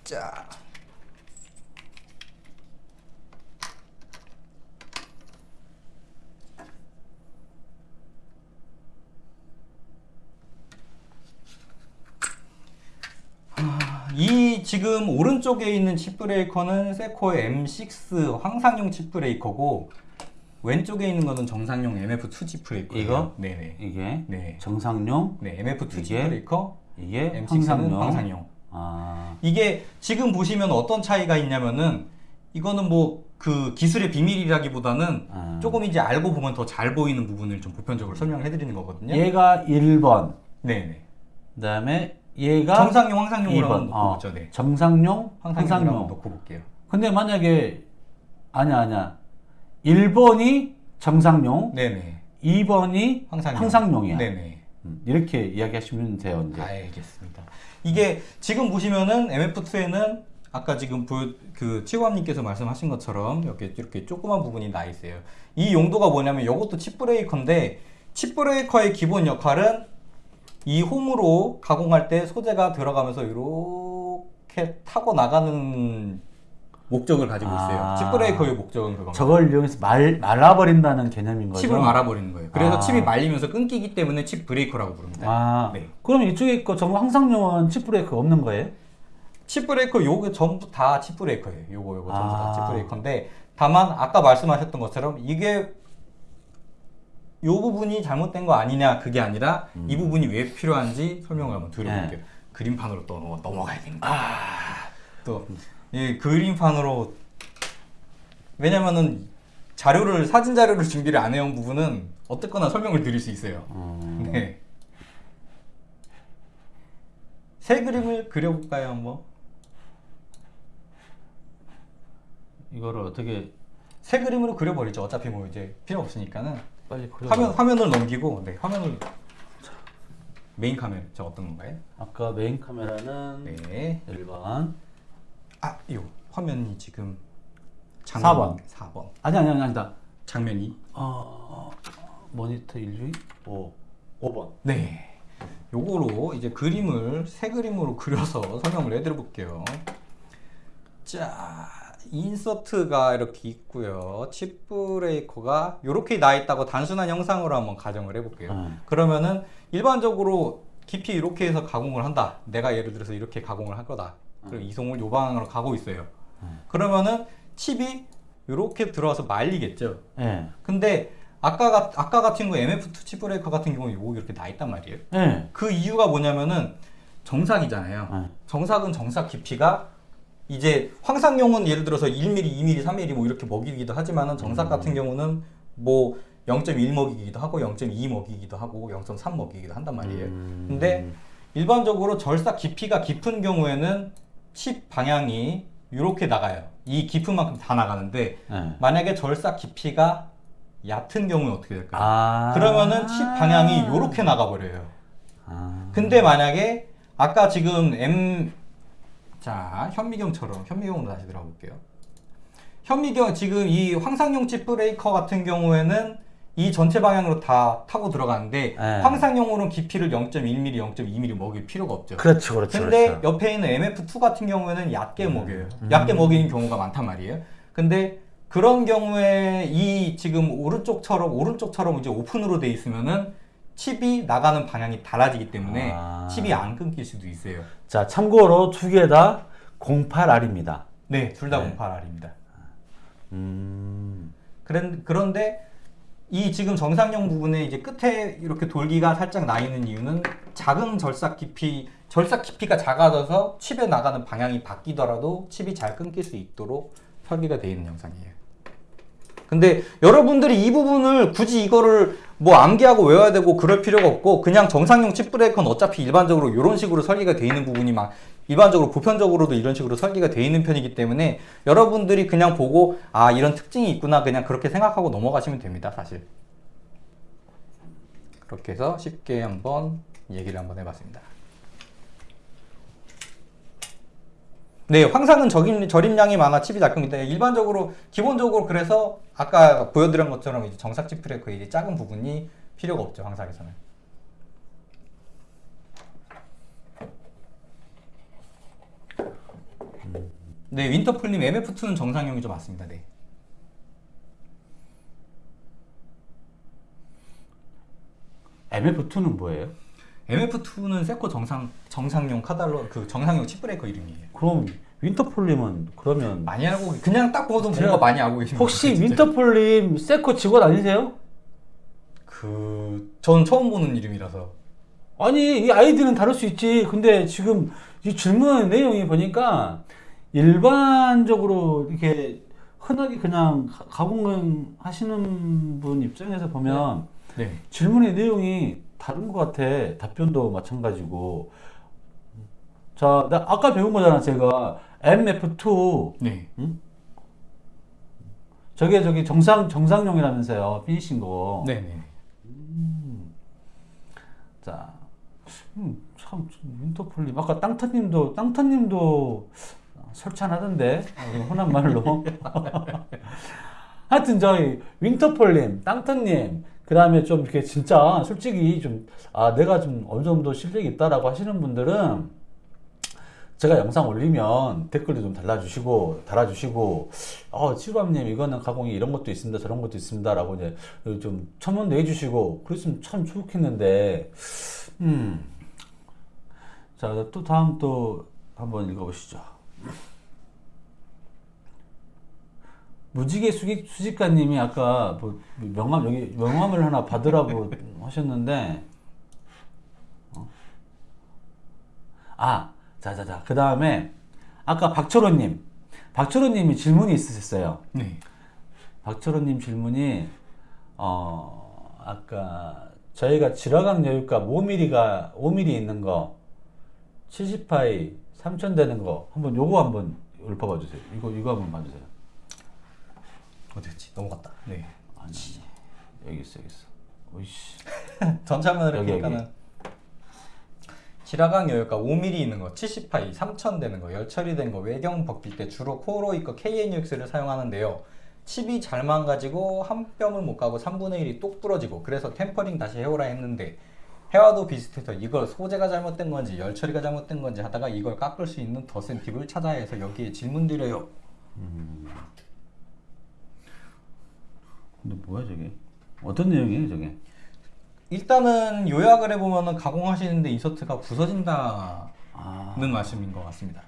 자. 아, 이 지금 오른쪽에 있는 칩 브레이커는 세코의 M6 황삭용 칩 브레이커고 왼쪽에 있는 거는 정삭용 MF2 칩 브레이커예요. 이거? 네네. 이게 네. 정삭용 네, MF2 칩? 브레이커, 이게 M6는 황삭용. 황삭용. 아. 이게 지금 보시면 어떤 차이가 있냐면은 이거는 뭐 그 기술의 비밀이라기보다는 아. 조금 이제 알고 보면 더 잘 보이는 부분을 좀 보편적으로 설명을 해드리는 거거든요. 얘가 1번. 네네. 그다음에 얘가 정상용, 황상용으로 2번. 한번 놓고 어, 보죠. 네. 정상용, 황상용으로 놓고 볼게요. 근데 만약에 아니야 아니야 1번이 정상용 네네. 2번이 황상용. 황상용이야 네네. 음, 이렇게 이야기하시면 돼요 이제 알겠습니다. 이게 지금 보시면은 MF2에는 아까 지금 보, 그 치고함님께서 말씀하신 것처럼 이렇게 이렇게 조그만 부분이 나 있어요. 이 용도가 뭐냐면 이것도 칩 브레이커인데 칩 브레이커의 기본 역할은 이 홈으로 가공할 때 소재가 들어가면서 이렇게 타고 나가는 목적을 가지고 있어요. 아. 칩 브레이커의 목적은 그겁니다. 저걸 이용해서 말, 말아버린다는 개념인 거죠 칩을 말아버리는 거예요. 그래서 아. 칩이 말리면서 끊기기 때문에 칩 브레이커라고 부릅니다. 아 네. 그럼 이쪽에 거 정말 황삭용은 칩 브레이크 없는 거예요? 칩 브레이커 요게 전부 다 칩 브레이커예요. 요거 요거 전부 아. 다 칩 브레이커인데 다만 아까 말씀하셨던 것처럼 이게 요 부분이 잘못된 거 아니냐 그게 아니라 이 부분이 왜 필요한지 설명을 한번 드려볼게요. 네. 그림판으로 또 넘어- 넘어가야 됩니다. 또 이 그림판으로 왜냐면은 자료를 사진 자료를 준비를 안 해온 부분은 어쨌거나 설명을 드릴 수 있어요. 음, 네. 새 그림을 그려볼까요 한번? 이거를 어떻게 새 그림으로 그려버리죠. 어차피 뭐 이제 필요 없으니까는 빨리 그려 화면 화면을 넘기고 네 화면을 메인 카메라 저 어떤 건가요? 아까 메인 카메라는 네. 1번 아, 요 화면이 지금 사 장면 번. 4번. 아니 아니 아니 아니다 장면이 어, 모니터 1위 5 5번 네. 요거로 이제 그림을 새 그림으로 그려서 설명을 해드려 볼게요. 자, 인서트가 이렇게 있고요. 칩 브레이커가 이렇게 나 있다고 단순한 형상으로 한번 가정을 해볼게요. 음. 그러면은 일반적으로 깊이 이렇게 해서 가공을 한다. 내가 예를 들어서 이렇게 가공을 할 거다. 그리고 이송을 요 방향으로 가고 있어요. 그러면은 칩이 이렇게 들어와서 말리겠죠. 예. 근데 아까 가, 아까 같은 거 MF2 칩 브레이커 같은 경우는 요거 이렇게 나 있단 말이에요. 예. 그 이유가 뭐냐면은 정삭이잖아요. 네. 정삭은 정삭 깊이가 이제 황상용은 예를 들어서 1mm, 2mm, 3mm 뭐 이렇게 먹이기도 하지만은 정삭 같은 경우는 뭐 0.1 먹이기도 하고 0.2 먹이기도 하고 0.3 먹이기도 한단 말이에요. 음. 근데 일반적으로 절삭 깊이가 깊은 경우에는 칩 방향이 이렇게 나가요. 이 깊은 만큼 다 나가는데 네. 만약에 절삭 깊이가 얕은 경우에 어떻게 될까요? 아. 그러면은 칩 방향이 이렇게 나가버려요. 아. 근데 만약에 아까 지금 M 자 현미경처럼 현미경으로 다시 들어볼게요. 현미경 지금 이 황상용 칩 브레이커 같은 경우에는 이 전체 방향으로 다 타고 들어가는데 네. 황상용으로는 깊이를 0.1mm, 0.2mm 먹일 필요가 없죠. 그렇죠, 그렇죠. 근데 그렇죠. 옆에 있는 MF2 같은 경우에는 얕게 음. 먹여요. 얕게 먹이는 경우가 많단 말이에요. 근데 그런 경우에 이 지금 오른쪽처럼 오른쪽처럼 이제 오픈으로 돼 있으면은 칩이 나가는 방향이 달라지기 때문에 아. 칩이 안 끊길 수도 있어요. 자, 참고로 두 개 다 08R입니다. 네, 둘다 네. 08R입니다. 음. 그런 그런데 이 지금 정상용 부분에 이제 끝에 이렇게 돌기가 살짝 나 있는 이유는 작은 절삭 깊이 절삭 깊이가 작아져서 칩에 나가는 방향이 바뀌더라도 칩이 잘 끊길 수 있도록 설계가 되어 있는 영상이에요. 근데 여러분들이 이 부분을 굳이 이거를 뭐 암기하고 외워야 되고 그럴 필요가 없고 그냥 정상용 칩 브레이커는 어차피 일반적으로 이런 식으로 설계가 되어 있는 부분이 막 일반적으로 보편적으로도 이런 식으로 설계가 되어 있는 편이기 때문에 여러분들이 그냥 보고 아 이런 특징이 있구나 그냥 그렇게 생각하고 넘어가시면 됩니다 사실 그렇게 해서 쉽게 한번 얘기를 한번 해봤습니다 네, 황상은 저림, 저림량이 많아 칩이 작습니다. 일반적으로 기본적으로 그래서 아까 보여드린 것처럼 정삭 이제 작은 부분이 필요가 없죠 황상에서는. 네, 윈터풀님 MF2는 정상용이죠 맞습니다. 네. MF2는 뭐예요? MF2는 세코 정삭 정삭용 카탈로그 정삭용 칩 브레이커 이름이에요. 그럼 윈터폴님은 그러면 많이 알고 그냥 딱 봐도 뭔가 많이 알고 계신 혹시. 윈터폴님 세코 직원 아니세요? 그, 전 처음 보는 이름이라서. 아니 이 아이디는 다를 수 있지. 근데 지금 이 질문 내용이 보니까 일반적으로 이렇게 흔하게 그냥 가- 가공은 하시는 분 입장에서 보면 네. 질문의 내용이 다른 것 같아. 답변도 마찬가지고. 자, 나 아까 배운 거잖아, 제가. MF2. 네. 저게 저기 정상, 정상용이라면서요. 피니싱 거. 네네. 자, 음, 참, 윈터폴님. 아까 땅터님도, 땅터님도 설찬하던데. 어, 흔한 말로. 하여튼 저희 윈터폴님, 땅터님, 그 다음에 좀 이렇게 진짜 솔직히 좀, 아, 내가 좀 어느 정도 실력이 있다라고 하시는 분들은 제가 영상 올리면 댓글도 좀 달아주시고, 달아주시고, 어, 치루함님, 이거는 가공이 이런 것도 있습니다, 저런 것도 있습니다, 라고 이제 좀 첨언도 해주시고, 그랬으면 참 좋겠는데, 음. 자, 또 다음 또 한번 읽어보시죠. 무지개 수직, 수직가님이 아까 뭐 명함, 여기 명함을 하나 받으라고 하셨는데, 어? 아, 자, 자, 자. 그 다음에, 아까 박철호님. 박철호님이 질문이 있으셨어요. 네. 박철호님 질문이, 어, 아까 저희가 지라강 여유가 5mm가, 5mm 있는 거, 70파이 3000 되는 거, 한번 요거 한번 읊어봐 주세요. 이거, 이거 한번 봐주세요. 어디였지? 넘어갔다. 네. 아니, 여기 있어, 여기 있어. 오이씨. 여기, 보니까는 지라강 여유가 5mm 있는 거, 70파이, 3000 되는 거, 열 처리 된 거, 외경 벗길 때 주로 코어로이 거 KNUX를 사용하는데요. 칩이 잘 망가지고 한 뼘을 못 가고 3분의 1이 똑 부러지고 그래서 템퍼링 다시 해오라 했는데 해와도 비슷해서 이걸 소재가 잘못된 건지 열 처리가 잘못된 건지 하다가 이걸 깎을 수 있는 더센 팁을 찾아야 해서 여기에 질문 드려요. 근데 뭐야, 저게? 어떤 내용이에요, 저게? 일단은 요약을 해보면은 가공하시는데 인서트가 부서진다는 아, 말씀인 것 같습니다.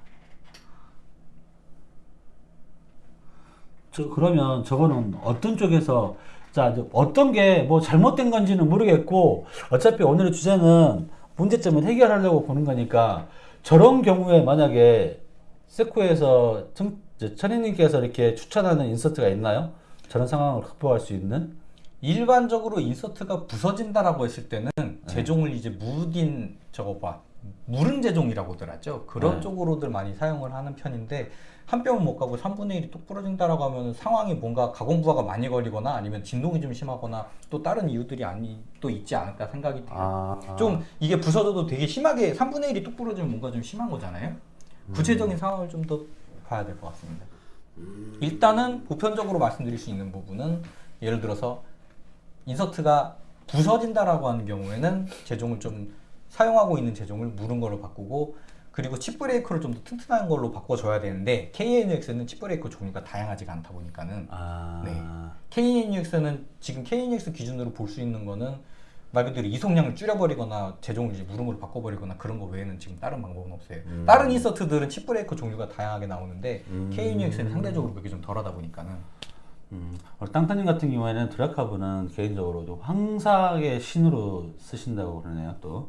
저, 그러면 저거는 어떤 쪽에서, 자, 어떤 게 뭐 잘못된 건지는 모르겠고, 어차피 오늘의 주제는 문제점을 해결하려고 보는 거니까 저런 경우에 만약에 세코에서 천희님께서 이렇게 추천하는 인서트가 있나요? 저런 상황을 극복할 수 있는? 일반적으로 인서트가 부서진다라고 했을 때는 네. 제종을 이제 무딘 저거 봐 무른 제종이라고들 하죠. 그런 네. 쪽으로들 많이 사용을 하는 편인데 한 뼘은 못 가고 3분의 1이 뚝 부러진다라고 하면 상황이 뭔가 가공 부하가 많이 걸리거나 아니면 진동이 좀 심하거나 또 다른 이유들이 아니 또 있지 않을까 생각이 돼요. 아, 좀 이게 부서져도 되게 심하게 3분의 1이 뚝 부러지면 뭔가 좀 심한 거잖아요. 구체적인 상황을 좀 더 봐야 될 것 같습니다. 일단은 보편적으로 말씀드릴 수 있는 부분은 예를 들어서 인서트가 부서진다라고 하는 경우에는 제종을 좀 사용하고 있는 제종을 무른 걸로 바꾸고 그리고 칩 브레이커를 좀 더 튼튼한 걸로 바꿔줘야 되는데 KNUX는 칩 브레이커 종류가 다양하지가 않다 보니까는 아, 네. KNUX는 지금 KNUX 기준으로 볼 수 있는 거는 말 그대로 이송량을 줄여버리거나 제종을 이제 무른 걸로 바꿔버리거나 그런 거 외에는 지금 다른 방법은 없어요. 음. 다른 인서트들은 칩 브레이커 종류가 다양하게 나오는데 음. KNUX는 상대적으로 그게 좀 덜하다 보니까는 음, 우리 땅따님 같은 경우에는 드라카브는 개인적으로 좀 황사의 신으로 쓰신다고 그러네요, 또.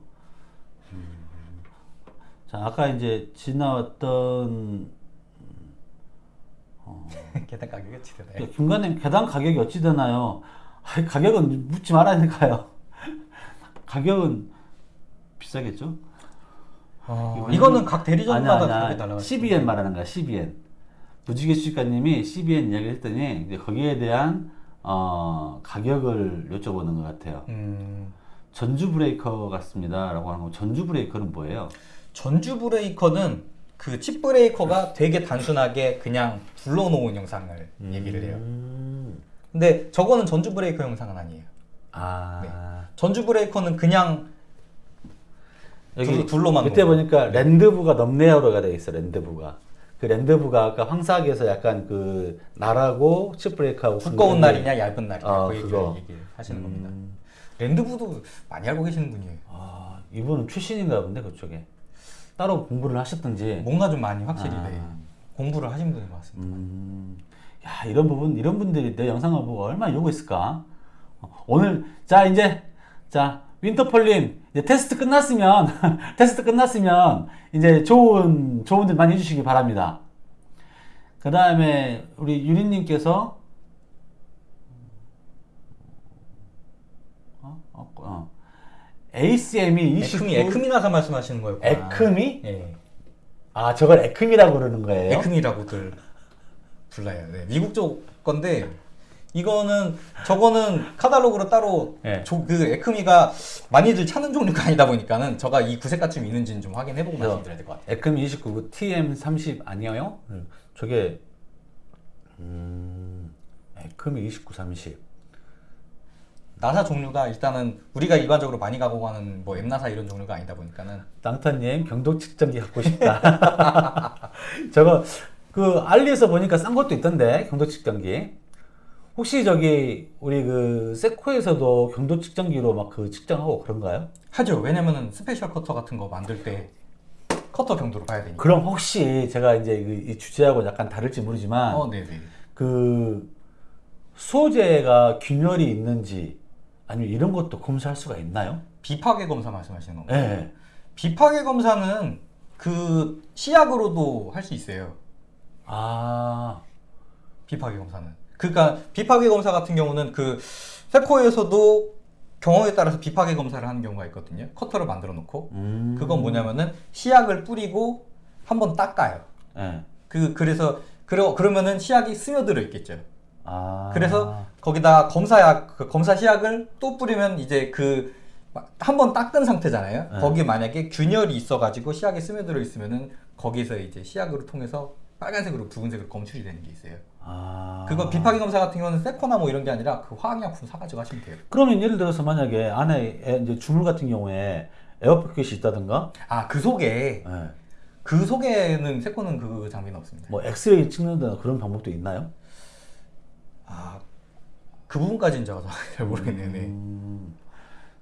음. 자, 아까 이제 지나왔던 계단 가격이 어찌 되나요? 그 김관님 계단 가격이 어찌 되나요? 아이, 가격은 묻지 말아야니까요. 가격은 비싸겠죠? 어, 이거는 각 대리점마다 아니야, 다르게 아니야. 달라요. CBN 말하는 거야, CBN. 무지개 수집가님이 CBN 이야기를 했더니 거기에 대한 어, 가격을 여쭤보는 것 같아요. 음, 전주 브레이커 같습니다라고 하는 거. 전주 브레이커는 뭐예요? 전주 브레이커는 그 칩 브레이커가 되게 단순하게 그냥 불러놓은 영상을 얘기를 해요. 음. 근데 저거는 전주 브레이커 영상은 아니에요. 아 전주 브레이커는 그냥 둘- 둘로만 밑에 놓은 보니까 랜드부가 넘네어로가 되어 있어. 랜드부가. 그 랜드부가 아까 황사학에서 약간 그 날하고 칩 브레이크하고 두꺼운 날이냐 얇은 날이냐 아, 그. 얘기를 하시는 음. 겁니다. 랜드부도 많이 알고 계시는 분이에요. 아 이분은 출신인가 본데 그쪽에 따로 공부를 하셨던지. 뭔가 좀 많이 확실히 아. 네, 공부를 하신 분인 것 같습니다. 음, 야 이런 부분 이런 분들이 내 영상을 보고 얼마나 있을까? 어, 오늘 자 이제 자 윈터폴님 이제 테스트 끝났으면 테스트 끝났으면 이제 좋은 조언들 많이 해주시기 바랍니다. 그 다음에 우리 유리님께서 어? 어, 어. ACM이 29 에크미 에크미 나사 말씀하시는 거예요. 에크미? 예. 아 저걸 에크미라고 그러는 거예요? 에크미라고들 불러요. 네, 미국 쪽 건데 이거는 저거는 카탈로그로 따로 예. 조- 그 에크미가 많이들 찾는 종류가 아니다 보니까는 제가 이 구색가춤 있는지는 좀 확인해보고 말씀드려야 될 것 같아요. 에크미 29 TM30 아니에요? 음, 저게 음, 에크미 29 30 나사 종류가 일단은 우리가 일반적으로 많이 가고 가는 뭐 엠나사 이런 종류가 아니다 보니까는 땅타님 경도 측정기 갖고 싶다. 저거 그 알리에서 보니까 싼 것도 있던데 경도 측정기. 혹시 저기 우리 그 세코에서도 경도 측정기로 막 그 측정하고 그런가요? 하죠. 왜냐면은 special 커터 같은 거 만들 때 커터 경도로 봐야 되니까. 그럼 혹시 제가 이제 그이 주제하고 약간 다를지 모르지만 어, 네네. 그 소재가 균열이 있는지 아니면 이런 것도 검사할 수가 있나요? 비파괴 검사 말씀하시는 건가요? 네. 비파괴 검사는 그 시약으로도 할 수 있어요. 아, 비파괴 검사는. 그러니까 비파괴 검사 같은 경우는 그 세코에서도 경우에 따라서 비파괴 검사를 하는 경우가 있거든요. 커터를 만들어 놓고 음. 그건 뭐냐면은 시약을 뿌리고 한번 닦아요. 네. 그 그래서 그러 그러면은 시약이 스며들어 있겠죠. 아. 그래서 거기다 검사약 그 검사 시약을 또 뿌리면 이제 그 한 번 닦은 상태잖아요. 네. 거기에 만약에 균열이 있어가지고 시약이 스며들어 있으면은 거기서 이제 시약으로 통해서 빨간색으로 붉은색으로 검출이 되는 게 있어요. 아. 그거 비파기 검사 같은 경우는 세코나 뭐 이런 게 아니라 그 화학약품 사가지고 하시면 돼요. 그러면 예를 들어서 만약에 안에 에- 이제 주물 같은 경우에 에어포켓이 있다든가 아 그 속에 예. 그 속에는 세코는 그 장비는 없습니다. 뭐 엑스레이 찍는다는 그런 방법도 있나요? 아 그 부분까지는 제가 잘 모르겠네요. 네. 음,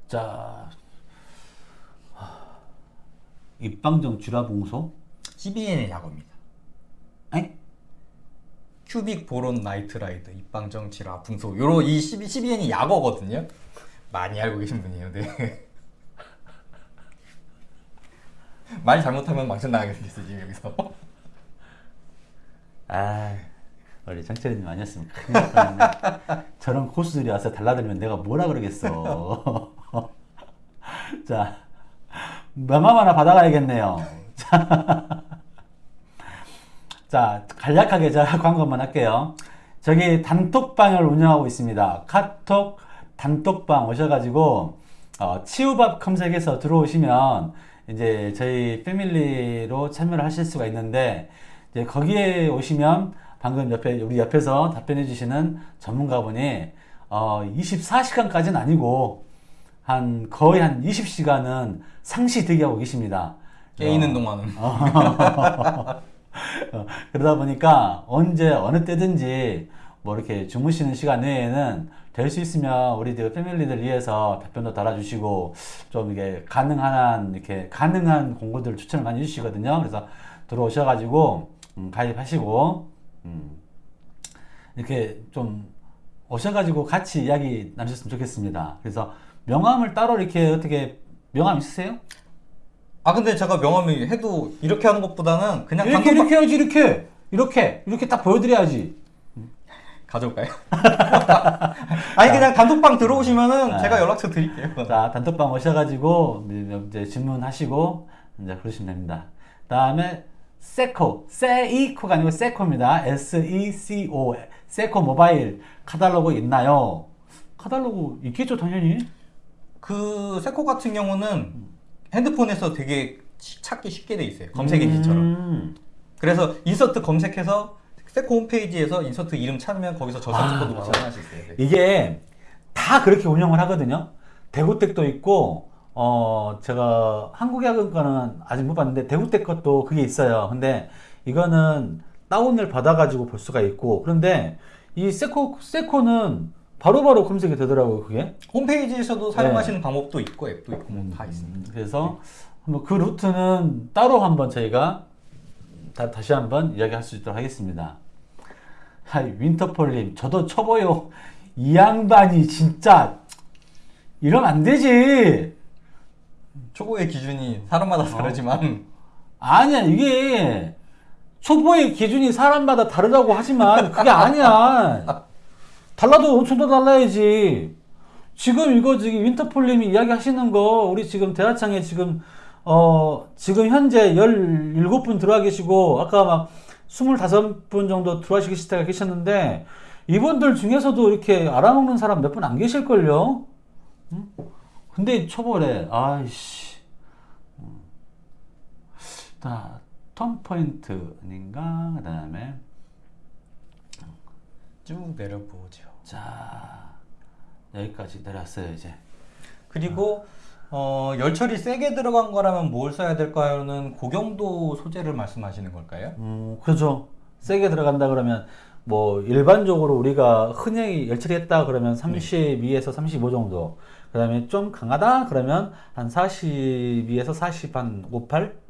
자 하, 입방정 질화붕소 CBN의 약어입니다. 에? cubic boron nitride 입방정 질화 붕소 요로 이 12, 12N이 약어거든요. 많이 알고 계신 분이에요. 네. 말 잘못하면 망신 나가게 생겼어 지금 여기서. 아, 아니었으면 큰일 날 뻔했네. 저런 고수들이 와서 달라들면 내가 뭐라 그러겠어. 자, 명함 하나 받아가야겠네요. 자, 자, 간략하게 제가 광고만 할게요. 저기 단톡방을 운영하고 있습니다. 카톡 단톡방 오셔가지고 어, 치우밥 검색해서 들어오시면 이제 저희 패밀리로 참여를 하실 수가 있는데 이제 거기에 오시면 방금 옆에 우리 옆에서 답변해 주시는 전문가분이 어, 24시간까지는 아니고 한 거의 한 20시간은 상시 대기하고 계십니다. 깨 있는 동안은. 어, 그러다 보니까 언제 어느 때든지 뭐 이렇게 주무시는 시간 외에는 될 수 있으면 우리 그 패밀리들 위해서 답변도 달아주시고 좀 이게 가능한 한 이렇게 가능한 공고들 추천을 많이 해주시거든요. 그래서 들어오셔가지고 음, 가입하시고 음, 이렇게 좀 오셔가지고 같이 이야기 나누셨으면 좋겠습니다. 그래서 명함을 따로 이렇게 어떻게 명함 있으세요? 아 근데 제가 명함이 해도 이렇게 하는 것보다는 그냥 이렇게 단톡방 이렇게 해야지 이렇게 이렇게 이렇게 딱 보여드려야지. 가져올까요? 아니 그냥 단톡방 들어오시면은 네. 제가 연락처 드릴게요. 자, 단톡방 오셔가지고 이제 질문하시고 이제 그러시면 됩니다. 다음에 세코, 세이코가 아니고 세코입니다. S-E-C-O, 세코 모바일 카탈로그 있나요? 카탈로그 있겠죠, 당연히. 그 세코 같은 경우는 핸드폰에서 되게 시- 찾기 쉽게 돼 있어요. 검색 엔진처럼. 음. 그래서 인서트 검색해서 세코 홈페이지에서 인서트 이름 찾으면 거기서 저 아. 사용할 수 있어요. 네. 이게 다 그렇게 운영을 하거든요. 대구댁도 있고, 어, 제가 한국야근 거는 아직 못 봤는데, 대구댁 것도 그게 있어요. 근데 이거는 다운을 받아 가지고 볼 수가 있고, 그런데 이 세코, 세코는 바로바로 검색이 되더라고요, 그게. 홈페이지에서도 사용하시는 방법도 있고 앱도 있고 뭐다 있습니다. 음, 그래서 한번 그 루트는 따로 한번 저희가 다, 다시 한번 이야기할 수 있도록 하겠습니다. 하이, 윈터폴님, 저도 쳐봐요. 이 양반이 진짜 이러면 안 되지. 초보의 기준이 사람마다 다르지만 아니야, 이게 초보의 기준이 사람마다 다르다고 하지만 그게 아니야. 달라도 엄청 더 달라야지. 지금 이거 지금 윈터폴님이 이야기 하시는 거 우리 지금 대하창에 지금 어 지금 현재 17분 들어와 계시고 아까 막 25분 정도 들어와 계시다가 계셨는데 이분들 중에서도 이렇게 알아먹는 사람 몇 분 안 계실걸요? 응? 근데 초보래. 아이씨. 음. 자, 턴 포인트 아닌가? 그 다음에 쭉 내려보죠. 자 여기까지 내렸어요 이제. 그리고 어, 열처리 세게 들어간 거라면 뭘 써야 될까요는 고경도 소재를 말씀하시는 걸까요? 음, 그죠. 세게 들어간다 그러면 뭐 일반적으로 우리가 흔히 열처리했다 그러면 32에서 35 정도. 그 다음에 좀 강하다 그러면 한 42에서 40 한 58.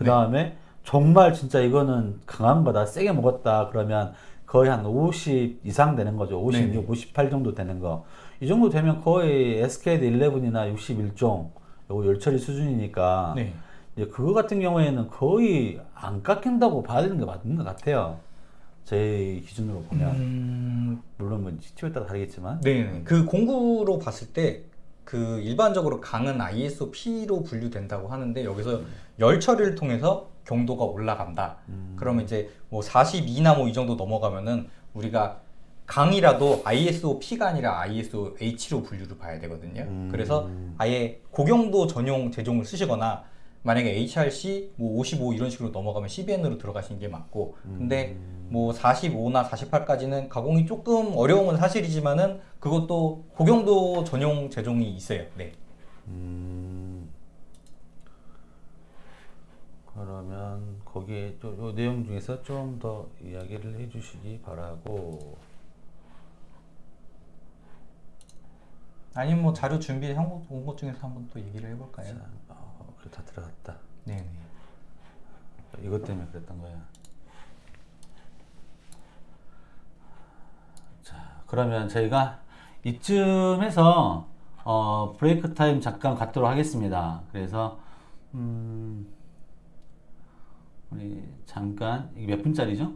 그 다음에 정말 진짜 이거는 강한 거다. 세게 먹었다 그러면 거의 한 50 이상 되는 거죠. 56, 네네. 58 정도 되는 거. 이 정도 되면 거의 SKD 11이나 61종 요거 열처리 수준이니까 네. 이제 그거 같은 경우에는 거의 안 깎인다고 봐야 되는 게 맞는 것 같아요. 제 기준으로 보면 음, 물론 뭐 시초에 따라 다르겠지만 네. 그 공구로 봤을 때 그 일반적으로 강은 ISO P로 분류된다고 하는데 여기서 열 처리를 통해서 경도가 올라간다. 그러면 이제 뭐 42나 뭐 이 정도 넘어가면은 우리가 강이라도 ISO P가 아니라 ISO H로 분류를 봐야 되거든요. 그래서 아예 고경도 전용 제종을 쓰시거나 만약에 HRC 뭐 55 이런 식으로 넘어가면 CBN으로 들어가시는 게 맞고 근데 뭐 45나 48까지는 가공이 조금 어려운 건 사실이지만은 그것도 고경도 전용 제종이 있어요. 네. 음, 그러면 거기에 또요 내용 중에서 좀 더 이야기를 해주시기 바라고 아니면 뭐 자료 준비해 온것 중에서 한번 또 얘기를 해볼까요? 자, 어, 그래 다 들어갔다. 네네. 이것 때문에 그랬던 거야. 자, 그러면 저희가 이쯤에서 어, 브레이크 타임 잠깐 갖도록 하겠습니다. 그래서 음, 우리 잠깐 이게 몇 분짜리죠?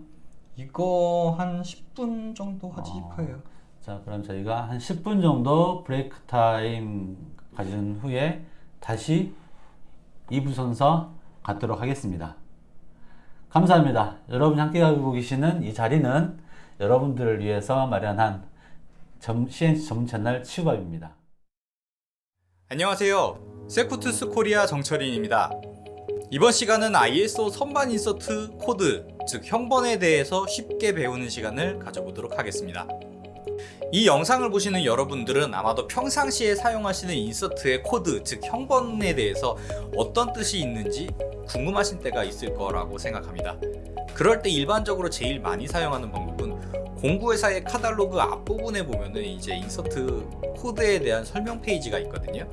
이거 한 10분 정도 하지 어. 싶어요. 자, 그럼 저희가 한 10분 정도 브레이크 타임 가진 후에 다시 2부 순서 갖도록 하겠습니다. 감사합니다. 여러분이 함께 하고 계시는 이 자리는 여러분들을 위해서 마련한 점, CNC 전문 채널 치우밥입니다. 안녕하세요. 세코툴스 코리아 정철인입니다. 이번 시간은 ISO 선반 인서트 코드, 즉 형번에 대해서 쉽게 배우는 시간을 가져보도록 하겠습니다. 이 영상을 보시는 여러분들은 아마도 평상시에 사용하시는 인서트의 코드, 즉 형번에 대해서 어떤 뜻이 있는지 궁금하신 때가 있을 거라고 생각합니다. 그럴 때 일반적으로 제일 많이 사용하는 방법은 공구회사의 카탈로그 앞부분에 보면은 이제 인서트 코드에 대한 설명 페이지가 있거든요.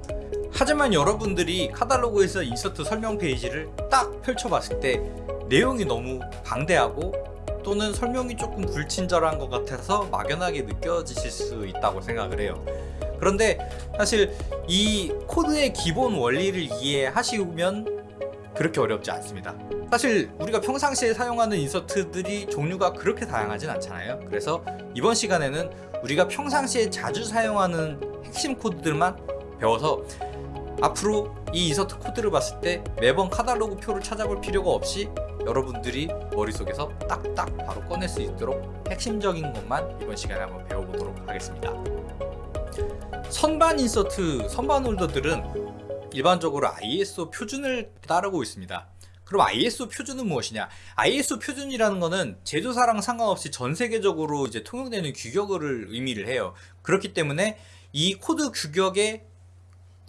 하지만 여러분들이 카탈로그에서 인서트 설명 페이지를 딱 펼쳐봤을 때 내용이 너무 방대하고 또는 설명이 조금 불친절한 것 같아서 막연하게 느껴지실 수 있다고 생각을 해요. 그런데 사실 이 코드의 기본 원리를 이해하시면 그렇게 어렵지 않습니다. 사실 우리가 평상시에 사용하는 인서트들이 종류가 그렇게 다양하진 않잖아요. 그래서 이번 시간에는 우리가 평상시에 자주 사용하는 핵심 코드들만 배워서 앞으로 이 인서트 코드를 봤을 때 매번 카탈로그 표를 찾아볼 필요가 없이 여러분들이 머릿속에서 딱딱 바로 꺼낼 수 있도록 핵심적인 것만 이번 시간에 한번 배워보도록 하겠습니다. 선반 인서트, 선반 홀더들은 일반적으로 ISO 표준을 따르고 있습니다. 그럼 ISO 표준은 무엇이냐? ISO 표준이라는 것은 제조사랑 상관없이 전 세계적으로 이제 통용되는 규격을 의미를 해요. 그렇기 때문에 이 코드 규격의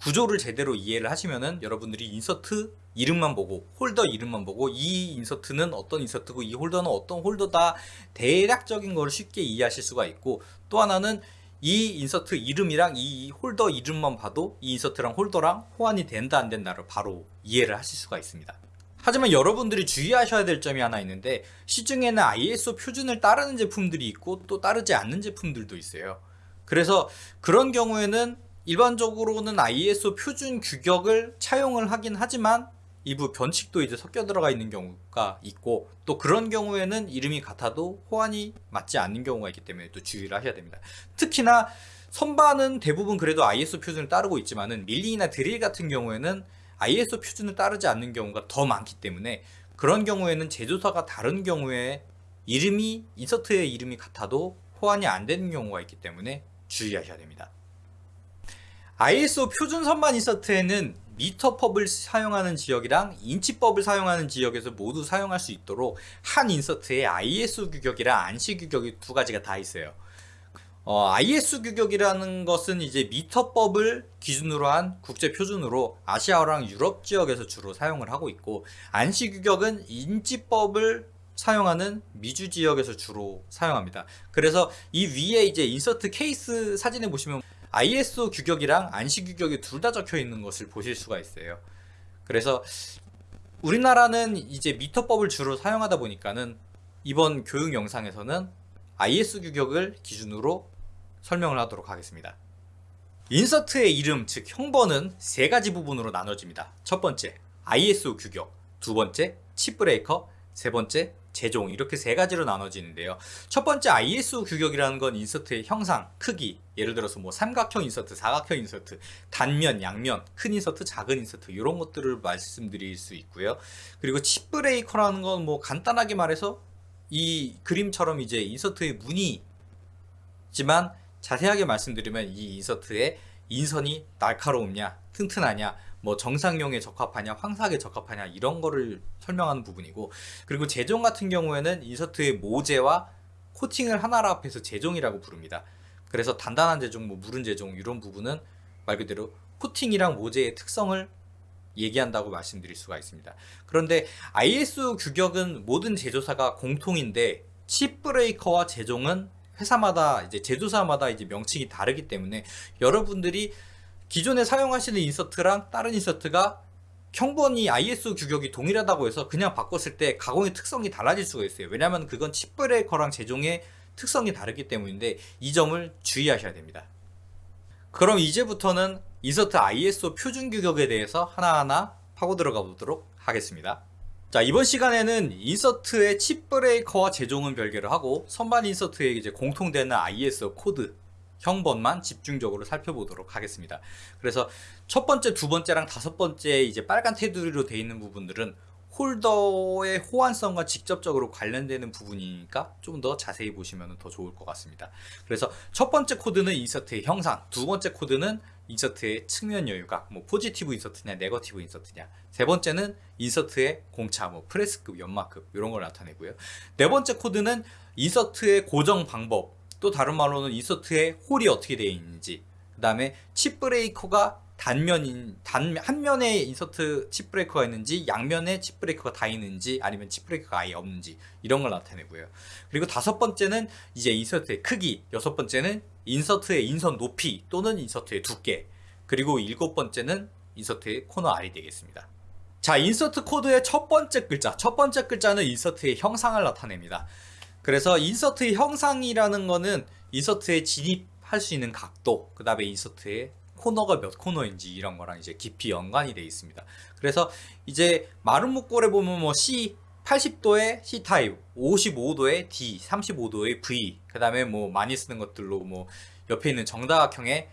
구조를 제대로 이해를 하시면은 여러분들이 인서트 이름만 보고 홀더 이름만 보고 이 인서트는 어떤 인서트고 이 홀더는 어떤 홀더다 대략적인 걸 쉽게 이해하실 수가 있고 또 하나는 이 인서트 이름이랑 이 홀더 이름만 봐도 이 인서트랑 홀더랑 호환이 된다 안 된다를 바로 이해를 하실 수가 있습니다. 하지만 여러분들이 주의하셔야 될 점이 하나 있는데 시중에는 ISO 표준을 따르는 제품들이 있고 또 따르지 않는 제품들도 있어요. 그래서 그런 경우에는 일반적으로는 ISO 표준 규격을 차용을 하긴 하지만 일부 변칙도 이제 섞여 들어가 있는 경우가 있고 또 그런 경우에는 이름이 같아도 호환이 맞지 않는 경우가 있기 때문에 또 주의를 하셔야 됩니다. 특히나 선반은 대부분 그래도 ISO 표준을 따르고 있지만은 밀링이나 드릴 같은 경우에는 ISO 표준을 따르지 않는 경우가 더 많기 때문에 그런 경우에는 제조사가 다른 경우에 이름이 인서트의 이름이 같아도 호환이 안 되는 경우가 있기 때문에 주의하셔야 됩니다. ISO 표준 선반 인서트에는 미터법을 사용하는 지역이랑 인치법을 사용하는 지역에서 모두 사용할 수 있도록 한 인서트에 ISO 규격이랑 안시 규격이 두 가지가 다 있어요. 어, IS 규격이라는 것은 이제 미터법을 기준으로 한 국제 표준으로 아시아랑 유럽 지역에서 주로 사용을 하고 있고 안시 규격은 인지법을 사용하는 미주 지역에서 주로 사용합니다. 그래서 이 위에 이제 인서트 케이스 사진에 보시면 ISO 규격이랑 안시 규격이 둘 다 적혀 있는 것을 보실 수가 있어요. 그래서 우리나라는 이제 미터법을 주로 사용하다 보니까는 이번 교육 영상에서는 IS 규격을 기준으로 설명을 하도록 하겠습니다. 인서트의 이름, 즉 형번은 세 가지 부분으로 나눠집니다. 첫 번째, ISO 규격, 두 번째, 칩 브레이커, 세 번째, 제종 이렇게 세 가지로 나눠지는데요. 첫 번째 ISO 규격이라는 건 인서트의 형상, 크기, 예를 들어서 뭐 삼각형 인서트, 사각형 인서트, 단면, 양면, 큰 인서트, 작은 인서트 이런 것들을 말씀드릴 수 있고요. 그리고 칩 브레이커라는 건 뭐 간단하게 말해서 이 그림처럼 이제 인서트의 무늬 지만 자세하게 말씀드리면 이 인서트의 인선이 날카로우냐 튼튼하냐 뭐 정상용에 적합하냐 황삭에 적합하냐 이런 거를 설명하는 부분이고 그리고 제종 같은 경우에는 인서트의 모재와 코팅을 하나로 합해서 제종이라고 부릅니다 그래서 단단한 제종 뭐 무른 제종 이런 부분은 말 그대로 코팅이랑 모재의 특성을 얘기한다고 말씀드릴 수가 있습니다. 그런데 ISO 규격은 모든 제조사가 공통인데 칩 브레이커와 제종은 회사마다 이제 제조사마다 이제 명칭이 다르기 때문에 여러분들이 기존에 사용하시는 인서트랑 다른 인서트가 형번이 ISO 규격이 동일하다고 해서 그냥 바꿨을 때 가공의 특성이 달라질 수가 있어요. 왜냐하면 그건 칩 브레이커랑 제종의 특성이 다르기 때문인데 이 점을 주의하셔야 됩니다. 그럼 이제부터는 인서트 ISO 표준 규격에 대해서 하나하나 파고 들어가 보도록 하겠습니다. 자 이번 시간에는 인서트의 칩 브레이커와 제종은 별개로 하고 선반 인서트에 이제 공통되는 ISO 코드 형번만 집중적으로 살펴보도록 하겠습니다. 그래서 첫 번째, 두 번째랑 다섯 번째 이제 빨간 테두리로 되어 있는 부분들은 홀더의 호환성과 직접적으로 관련되는 부분이니까 좀 더 자세히 보시면 더 좋을 것 같습니다. 그래서 첫 번째 코드는 인서트의 형상, 두 번째 코드는 인서트의 측면 여유각, 뭐 포지티브 인서트냐, 네거티브 인서트냐. 세 번째는 인서트의 공차, 뭐 프레스급, 연마급 이런 걸 나타내고요. 네 번째 코드는 인서트의 고정 방법, 또 다른 말로는 인서트의 홀이 어떻게 되어 있는지. 그 다음에 칩 브레이커가 단면인 단 한 면에 인서트 칩 브레이커가 있는지 양면에 칩 브레이커가 다 있는지 아니면 칩 브레이커가 아예 없는지 이런 걸 나타내고요. 그리고 다섯 번째는 이제 인서트의 크기, 여섯 번째는 인서트의 인선 높이 또는 인서트의 두께, 그리고 일곱 번째는 인서트의 코너 R이 되겠습니다. 자, 인서트 코드의 첫 번째 글자, 첫 번째 글자는 인서트의 형상을 나타냅니다. 그래서 인서트의 형상이라는 거는 인서트에 진입할 수 있는 각도, 그 다음에 인서트의 코너가 몇 코너인지 이런 거랑 이제 깊이 연관이 되어 있습니다. 그래서 이제 마름모꼴에 보면 뭐 C 80도의 C 타입, 55도의 D, 35도의 V, 그 다음에 뭐 많이 쓰는 것들로 뭐 옆에 있는 정다각형의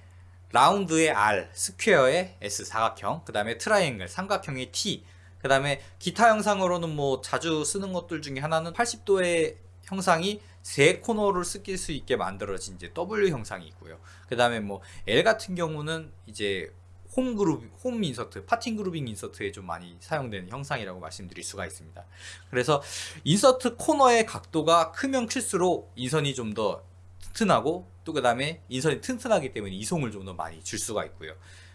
라운드의 R, 스퀘어의 S 사각형, 그 다음에 트라이앵글 삼각형의 T, 그 다음에 기타 형상으로는 뭐 자주 쓰는 것들 중에 하나는 80도의 형상이 세 코너를 쓰일 수 있게 만들어진 이제 W 형상이 있고요. 그 다음에 뭐 L 같은 경우는 이제 홈 그룹, 홈 인서트, parting grooving 인서트에 좀 많이 사용되는 형상이라고 말씀드릴 수가 있습니다. 그래서 인서트 코너의 각도가 크면 클수록 인선이 좀 더 튼튼하고 또 그 다음에 인선이 튼튼하기 때문에 이송을 좀 더 많이 줄 수가 있고요.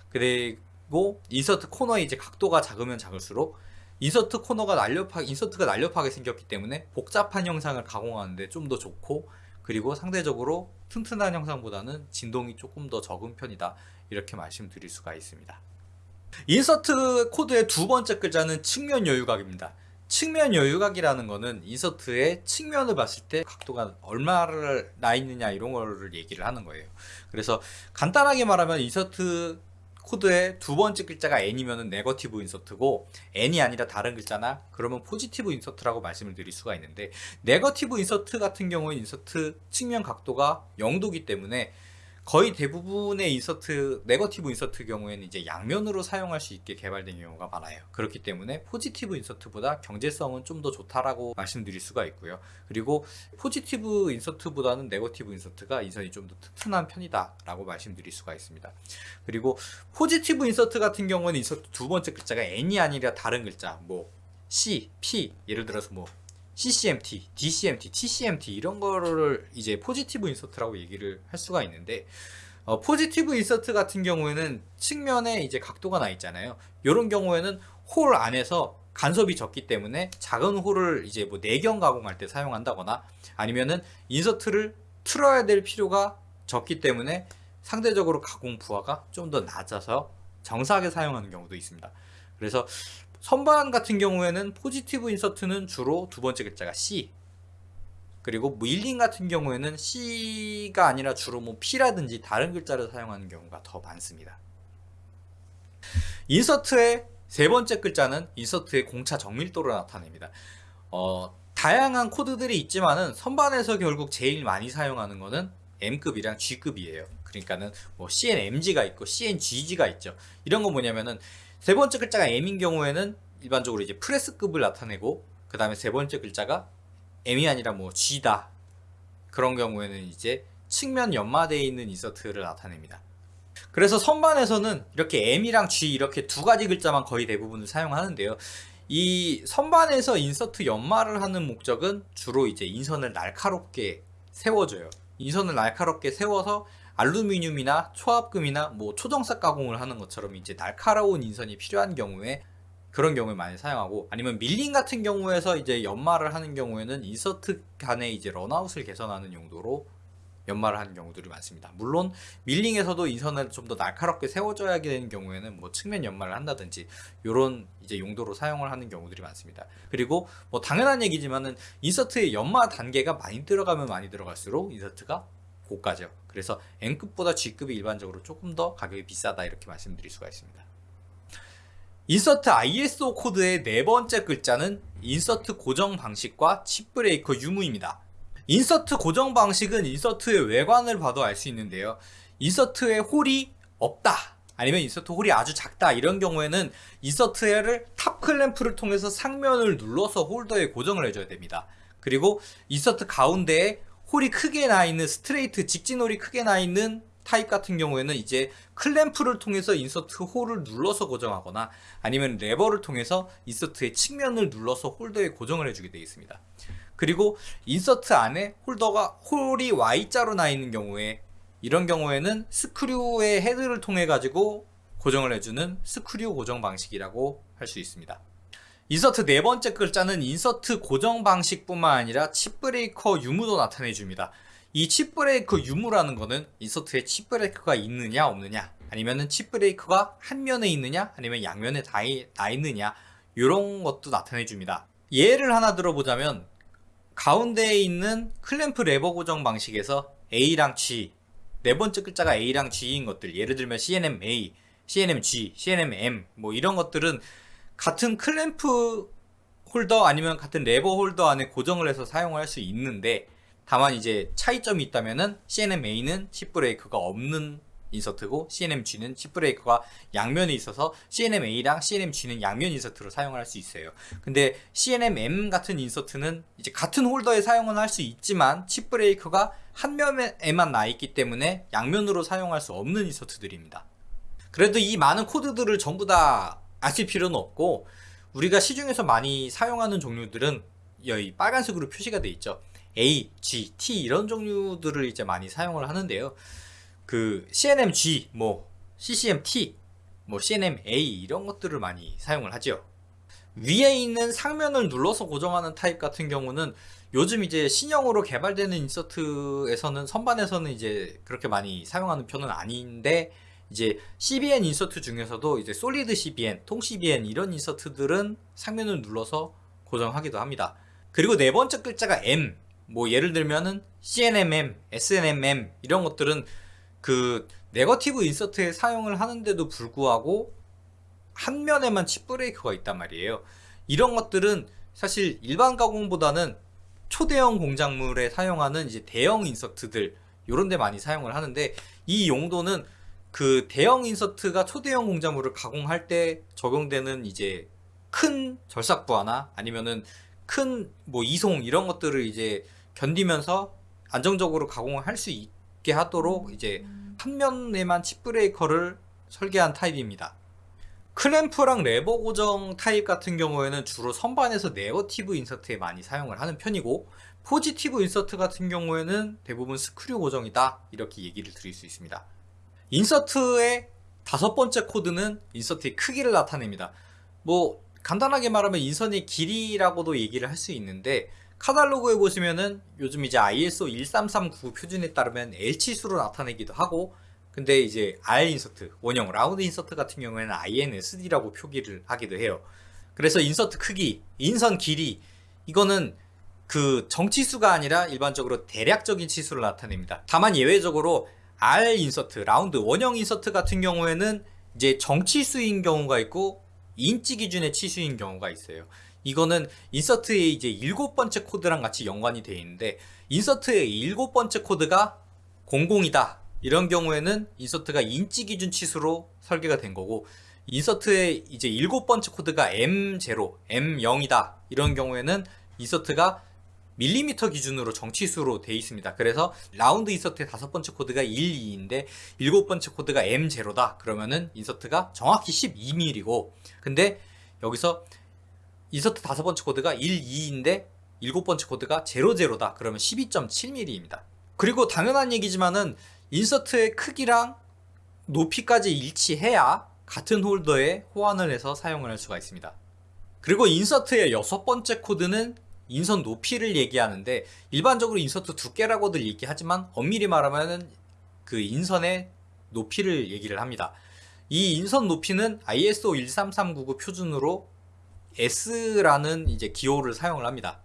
그리고 인서트 코너의 이제 각도가 작으면 작을수록 인서트 코너가 날렵하게 인서트가 날렵하게 생겼기 때문에 복잡한 형상을 가공하는데 좀 더 좋고 그리고 상대적으로 튼튼한 형상보다는 진동이 조금 더 적은 편이다 이렇게 말씀드릴 수가 있습니다. 인서트 코드의 두 번째 글자는 측면 여유각입니다. 측면 여유각이라는 거는 인서트의 측면을 봤을 때 각도가 얼마로 나 있느냐 이런 거를 얘기를 하는 거예요. 그래서 간단하게 말하면 인서트 코드의 두 번째 글자가 n이면은 네거티브 인서트고 n이 아니라 다른 글자다 그러면 포지티브 인서트라고 말씀을 드릴 수가 있는데 네거티브 인서트 같은 경우에 인서트 측면 각도가 0도기 때문에 거의 대부분의 인서트 네거티브 인서트 경우에는 이제 양면으로 사용할 수 있게 개발된 경우가 많아요. 그렇기 때문에 포지티브 인서트보다 경제성은 좀 더 좋다라고 말씀드릴 수가 있고요. 그리고 포지티브 인서트보다는 네거티브 인서트가 인선이 좀 더 튼튼한 편이다 라고 말씀드릴 수가 있습니다. 그리고 포지티브 인서트 같은 경우는 인서트 두 번째 글자가 n이 아니라 다른 글자 뭐 C, P 예를 들어서 뭐 CCMT, DCMT, TCMT 이런 거를 이제 포지티브 인서트라고 얘기를 할 수가 있는데 어, 포지티브 인서트 같은 경우에는 측면에 이제 각도가 나 있잖아요. 이런 경우에는 홀 안에서 간섭이 적기 때문에 작은 홀을 이제 뭐 내경 가공할 때 사용한다거나 아니면은 인서트를 틀어야 될 필요가 적기 때문에 상대적으로 가공 부하가 좀 더 낮아서 정삭하게 사용하는 경우도 있습니다. 그래서 선반 같은 경우에는 포지티브 인서트는 주로 두 번째 글자가 C 그리고 밀링 같은 경우에는 C가 아니라 주로 뭐 P라든지 다른 글자를 사용하는 경우가 더 많습니다. 인서트의 세 번째 글자는 인서트의 공차 정밀도를 나타냅니다. 어, 다양한 코드들이 있지만은 선반에서 결국 제일 많이 사용하는 거는 M급이랑 G급이에요. 그러니까는 뭐 CNMG가 있고 CNGG가 있죠. 이런 건 뭐냐면은 세 번째 글자가 M인 경우에는 일반적으로 이제 프레스급을 나타내고 그 다음에 세 번째 글자가 M이 아니라 뭐 G다 그런 경우에는 이제 측면 연마되어 있는 인서트를 나타냅니다. 그래서 선반에서는 이렇게 M이랑 G 이렇게 두 가지 글자만 거의 대부분을 사용하는데요. 이 선반에서 인서트 연마를 하는 목적은 주로 이제 인선을 날카롭게 세워줘요. 인선을 날카롭게 세워서 알루미늄이나 초합금이나 뭐 초정삭 가공을 하는 것처럼 이제 날카로운 인선이 필요한 경우에 그런 경우에 많이 사용하고 아니면 밀링 같은 경우에서 이제 연마를 하는 경우에는 인서트 간의 이제 runout을 개선하는 용도로 연마를 하는 경우들이 많습니다. 물론 밀링에서도 인선을 좀 더 날카롭게 세워줘야 되는 경우에는 뭐 측면 연마를 한다든지 이런 이제 용도로 사용을 하는 경우들이 많습니다. 그리고 뭐 당연한 얘기지만은 인서트의 연마 단계가 많이 들어가면 많이 들어갈수록 인서트가 고가죠. 그래서 M급보다 G급이 일반적으로 조금 더 가격이 비싸다 이렇게 말씀드릴 수가 있습니다. 인서트 ISO 코드의 네 번째 글자는 인서트 고정 방식과 칩 breaker 유무입니다. 인서트 고정 방식은 인서트의 외관을 봐도 알 수 있는데요. 인서트에 홀이 없다. 아니면 인서트 홀이 아주 작다 이런 경우에는 인서트를 top 클램프를 통해서 상면을 눌러서 홀더에 고정을 해줘야 됩니다. 그리고 인서트 가운데에 홀이 크게 나 있는 스트레이트 직진 홀이 크게 나 있는 타입 같은 경우에는 이제 클램프를 통해서 인서트 홀을 눌러서 고정하거나 아니면 레버를 통해서 인서트의 측면을 눌러서 홀더에 고정을 해주게 되어 있습니다. 그리고 인서트 안에 홀더가 홀이 Y자로 나 있는 경우에 이런 경우에는 스크류의 헤드를 통해 가지고 고정을 해주는 스크류 고정 방식이라고 할 수 있습니다. 인서트 네 번째 글자는 인서트 고정 방식뿐만 아니라 칩 breaker 유무도 나타내 줍니다. 이 칩 breaker 유무라는 거는 인서트에 칩 breaker가 있느냐 없느냐 아니면은 칩 breaker가 한 면에 있느냐 아니면 양면에 다, 이- 다 있느냐 이런 것도 나타내 줍니다. 예를 하나 들어보자면 가운데에 있는 클램프 레버 고정 방식에서 A랑 G 네 번째 글자가 A랑 G인 것들 예를 들면 CNMA, CNMG, CNMM 뭐 이런 것들은 같은 클램프 홀더 아니면 같은 레버 홀더 안에 고정을 해서 사용을 할 수 있는데 다만 이제 차이점이 있다면은 CNMA는 칩 breaker가 없는 인서트고 CNMG는 칩 breaker가 양면에 있어서 CNMA랑 CNMG는 양면 인서트로 사용을 할 수 있어요. 근데 CNMM 같은 인서트는 이제 같은 홀더에 사용은 할 수 있지만 칩 브레이크가 한 면에만 나 있기 때문에 양면으로 사용할 수 없는 인서트들입니다. 그래도 이 많은 코드들을 전부 다 아실 필요는 없고 우리가 시중에서 많이 사용하는 종류들은 여기 빨간색으로 표시가 돼 있죠. A, G, T 이런 종류들을 이제 많이 사용을 하는데요. 그 CNMG, 뭐 CCMT, 뭐 CNMA 이런 것들을 많이 사용을 하죠. 위에 있는 상면을 눌러서 고정하는 타입 같은 경우는 요즘 이제 신형으로 개발되는 인서트에서는 선반에서는 이제 그렇게 많이 사용하는 편은 아닌데 이제 CBN 인서트 중에서도 이제 solid CBN, 통 CBN 이런 인서트들은 상면을 눌러서 고정하기도 합니다. 그리고 네 번째 글자가 M, 뭐 예를 들면은 CNMM, SNMM 이런 것들은 그 네거티브 인서트에 사용을 하는데도 불구하고 한 면에만 chip breaker가 있단 말이에요. 이런 것들은 사실 일반 가공보다는 초대형 공작물에 사용하는 이제 대형 인서트들 요런 데 많이 사용을 하는데 이 용도는 그 대형 인서트가 초대형 공작물을 가공할 때 적용되는 이제 큰 절삭부하나 아니면은 큰 뭐 이송 이런 것들을 이제 견디면서 안정적으로 가공을 할 수 있게 하도록 이제 한 면에만 chip breaker를 설계한 타입입니다. 클램프랑 레버 고정 타입 같은 경우에는 주로 선반에서 네거티브 인서트에 많이 사용을 하는 편이고 포지티브 인서트 같은 경우에는 대부분 스크류 고정이다 이렇게 얘기를 드릴 수 있습니다. 인서트의 다섯 번째 코드는 인서트의 크기를 나타냅니다. 뭐 간단하게 말하면 인선의 길이라고도 얘기를 할 수 있는데 카탈로그에 보시면은 요즘 이제 ISO 13399 표준에 따르면 L치수로 나타내기도 하고 근데 이제 R 인서트, 원형 라운드 인서트 같은 경우에는 INSD라고 표기를 하기도 해요. 그래서 인서트 크기, 인선 길이 이거는 그 정치수가 아니라 일반적으로 대략적인 치수를 나타냅니다. 다만 예외적으로 R 인서트, 라운드 원형 인서트 같은 경우에는 이제 정치수인 경우가 있고 인치 기준의 치수인 경우가 있어요. 이거는 인서트의 이제 일곱 번째 코드랑 같이 연관이 되어 있는데 인서트의 일곱 번째 코드가 00이다. 이런 경우에는 인서트가 인치 기준 치수로 설계가 된 거고 인서트의 이제 일곱 번째 코드가 M0, M0이다. 이런 경우에는 인서트가 밀리미터 기준으로 정치수로 돼 있습니다. 그래서 라운드 인서트의 다섯 번째 코드가 1, 2인데 일곱 번째 코드가 M0다. 그러면은 인서트가 정확히 12mm고 근데 여기서 인서트 다섯 번째 코드가 1, 2인데 일곱 번째 코드가 00다. 그러면 12.7mm입니다. 그리고 당연한 얘기지만은 인서트의 크기랑 높이까지 일치해야 같은 홀더에 호환을 해서 사용을 할 수가 있습니다. 그리고 인서트의 여섯 번째 코드는 인선 높이를 얘기하는데 일반적으로 인서트 두께라고들 얘기하지만 엄밀히 말하면은 그 인선의 높이를 얘기를 합니다. 이 인선 높이는 ISO 13399 표준으로 S라는 이제 기호를 사용을 합니다.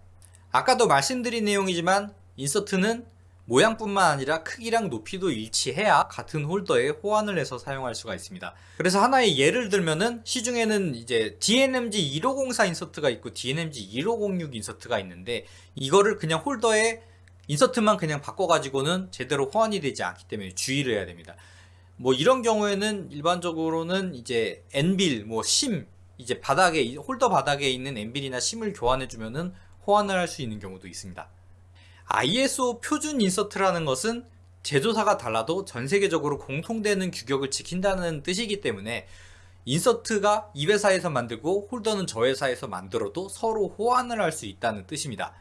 아까도 말씀드린 내용이지만 인서트는 모양뿐만 아니라 크기랑 높이도 일치해야 같은 홀더에 호환을 해서 사용할 수가 있습니다. 그래서 하나의 예를 들면은 시중에는 이제 DNMG 1504 인서트가 있고 DNMG 1506 인서트가 있는데 이거를 그냥 홀더에 인서트만 그냥 바꿔가지고는 제대로 호환이 되지 않기 때문에 주의를 해야 됩니다. 뭐 이런 경우에는 일반적으로는 이제 anvil, 뭐 shim, 이제 바닥에 홀더 바닥에 있는 anvil이나 shim을 교환해 주면은 호환을 할 수 있는 경우도 있습니다. ISO 표준 인서트라는 것은 제조사가 달라도 전 세계적으로 공통되는 규격을 지킨다는 뜻이기 때문에 인서트가 이 회사에서 만들고 홀더는 저 회사에서 만들어도 서로 호환을 할 수 있다는 뜻입니다.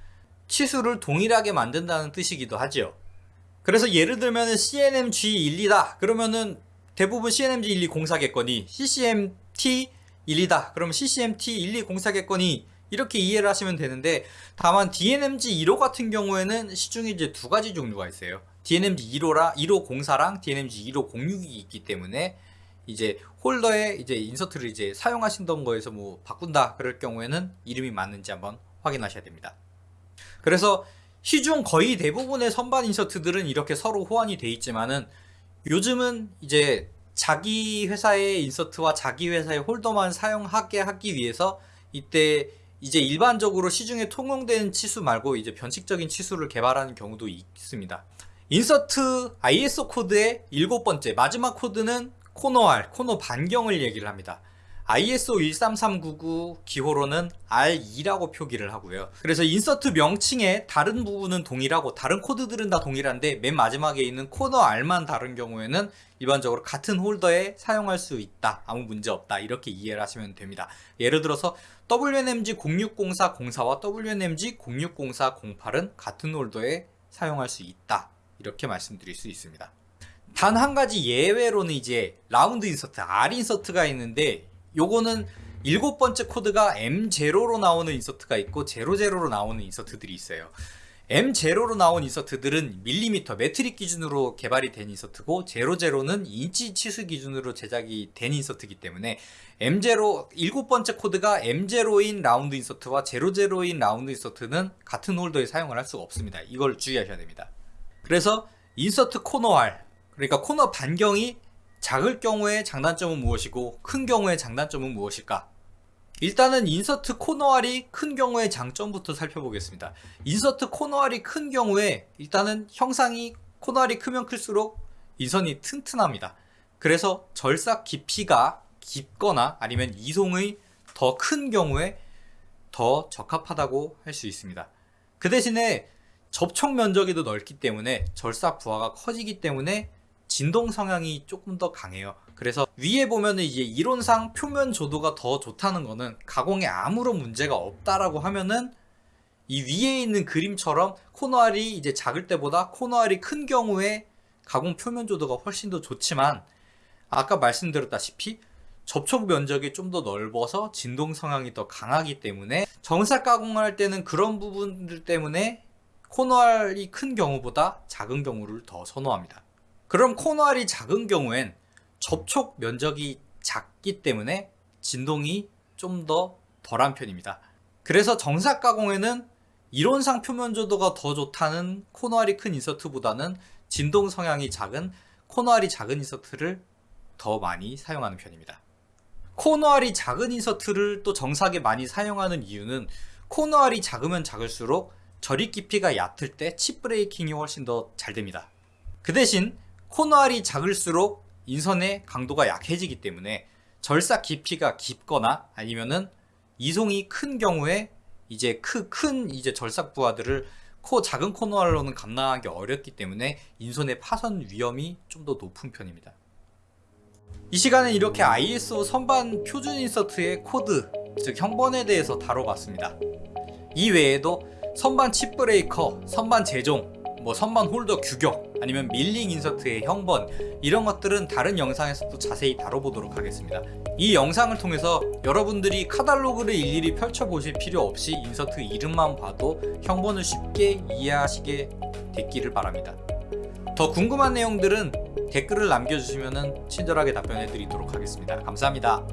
치수를 동일하게 만든다는 뜻이기도 하지요. 그래서 예를 들면 CNM G12다 그러면은 대부분 CNM G12 공사겠거니 CCM T12다 그러면 CCM T12 공사겠거니 이렇게 이해를 하시면 되는데 다만 DNMG 1호 같은 경우에는 시중에 이제 두 가지 종류가 있어요. DNMG 1호라 1호 공사랑 DNMG 1호 06이 있기 때문에 이제 홀더에 이제 인서트를 이제 사용하신던 거에서 뭐 바꾼다 그럴 경우에는 이름이 맞는지 한번 확인하셔야 됩니다. 그래서 시중 거의 대부분의 선반 인서트들은 이렇게 서로 호환이 돼 있지만은 요즘은 이제 자기 회사의 인서트와 자기 회사의 홀더만 사용하게 하기 위해서 이때 이제 일반적으로 시중에 통용되는 치수 말고 이제 변칙적인 치수를 개발하는 경우도 있습니다. 인서트 ISO 코드의 일곱 번째 마지막 코드는 코너 R, 코너 반경을 얘기를 합니다. ISO 13399 기호로는 RE라고 표기를 하고요. 그래서 인서트 명칭의 다른 부분은 동일하고 다른 코드들은 다 동일한데 맨 마지막에 있는 코너 R만 다른 경우에는 일반적으로 같은 홀더에 사용할 수 있다. 아무 문제 없다. 이렇게 이해를 하시면 됩니다. 예를 들어서 WNMG 0604 04와 WNMG 0604 08은 같은 홀더에 사용할 수 있다. 이렇게 말씀드릴 수 있습니다. 단 한 가지 예외로는 이제 라운드 인서트, R 인서트가 있는데 요거는 일곱 번째 코드가 M0로 나오는 인서트가 있고 00로 나오는 인서트들이 있어요. M0로 나온 인서트들은 밀리미터, metric 기준으로 개발이 된 인서트고 00는 인치 치수 기준으로 제작이 된 인서트이기 때문에 M0 일곱 번째 코드가 M0인 라운드 인서트와 00인 라운드 인서트는 같은 홀더에 사용을 할 수가 없습니다. 이걸 주의하셔야 됩니다. 그래서 인서트 코너 R 그러니까 코너 반경이 작을 경우의 장단점은 무엇이고 큰 경우의 장단점은 무엇일까? 일단은 인서트 코너 R이 큰 경우의 장점부터 살펴보겠습니다. 인서트 코너 R이 큰 경우에 일단은 형상이 코너 R이 크면 클수록 인선이 튼튼합니다. 그래서 절삭 깊이가 깊거나 아니면 이송의 더 큰 경우에 더 적합하다고 할 수 있습니다. 그 대신에 접촉 면적이 더 넓기 때문에 절삭 부하가 커지기 때문에 진동 성향이 조금 더 강해요. 그래서 위에 보면은 이제 이론상 표면 조도가 더 좋다는 거는 가공에 아무런 문제가 없다라고 하면은 이 위에 있는 그림처럼 코너알이 이제 작을 때보다 코너알이 큰 경우에 가공 표면 조도가 훨씬 더 좋지만 아까 말씀드렸다시피 접촉 면적이 좀 더 넓어서 진동 성향이 더 강하기 때문에 정사 가공을 할 때는 그런 부분들 때문에 코너알이 큰 경우보다 작은 경우를 더 선호합니다. 그럼 코너알이 작은 경우엔 접촉 면적이 작기 때문에 진동이 좀 더 덜한 편입니다. 그래서 정사 가공에는 이론상 표면 조도가 더 좋다는 코너 R이 큰 인서트보다는 진동 성향이 작은 코너 R이 작은 인서트를 더 많이 사용하는 편입니다. 코너 R이 작은 인서트를 또 정삭하게 많이 사용하는 이유는 코너 R이 작으면 작을수록 절입 깊이가 얕을 때 chip breaking이 훨씬 더 잘 됩니다. 그 대신 코너 R이 작을수록 인선의 강도가 약해지기 때문에 절삭 깊이가 깊거나 아니면은 이송이 큰 경우에 이제 크, 큰 이제 절삭 부하들을 코 작은 코너 R로는 감당하기 어렵기 때문에 인선의 파손 위험이 좀 더 높은 편입니다. 이 시간은 이렇게 ISO 선반 표준 인서트의 코드, 즉 형번에 대해서 다뤄봤습니다. 이 외에도 선반 칩 브레이커, 선반 재종, 뭐 선반 홀더 규격, 아니면 밀링 인서트의 형번 이런 것들은 다른 영상에서도 자세히 다뤄보도록 하겠습니다. 이 영상을 통해서 여러분들이 카탈로그를 일일이 펼쳐보실 필요 없이 인서트 이름만 봐도 형번을 쉽게 이해하시게 됐기를 바랍니다. 더 궁금한 내용들은 댓글을 남겨주시면 친절하게 답변해 드리도록 하겠습니다. 감사합니다.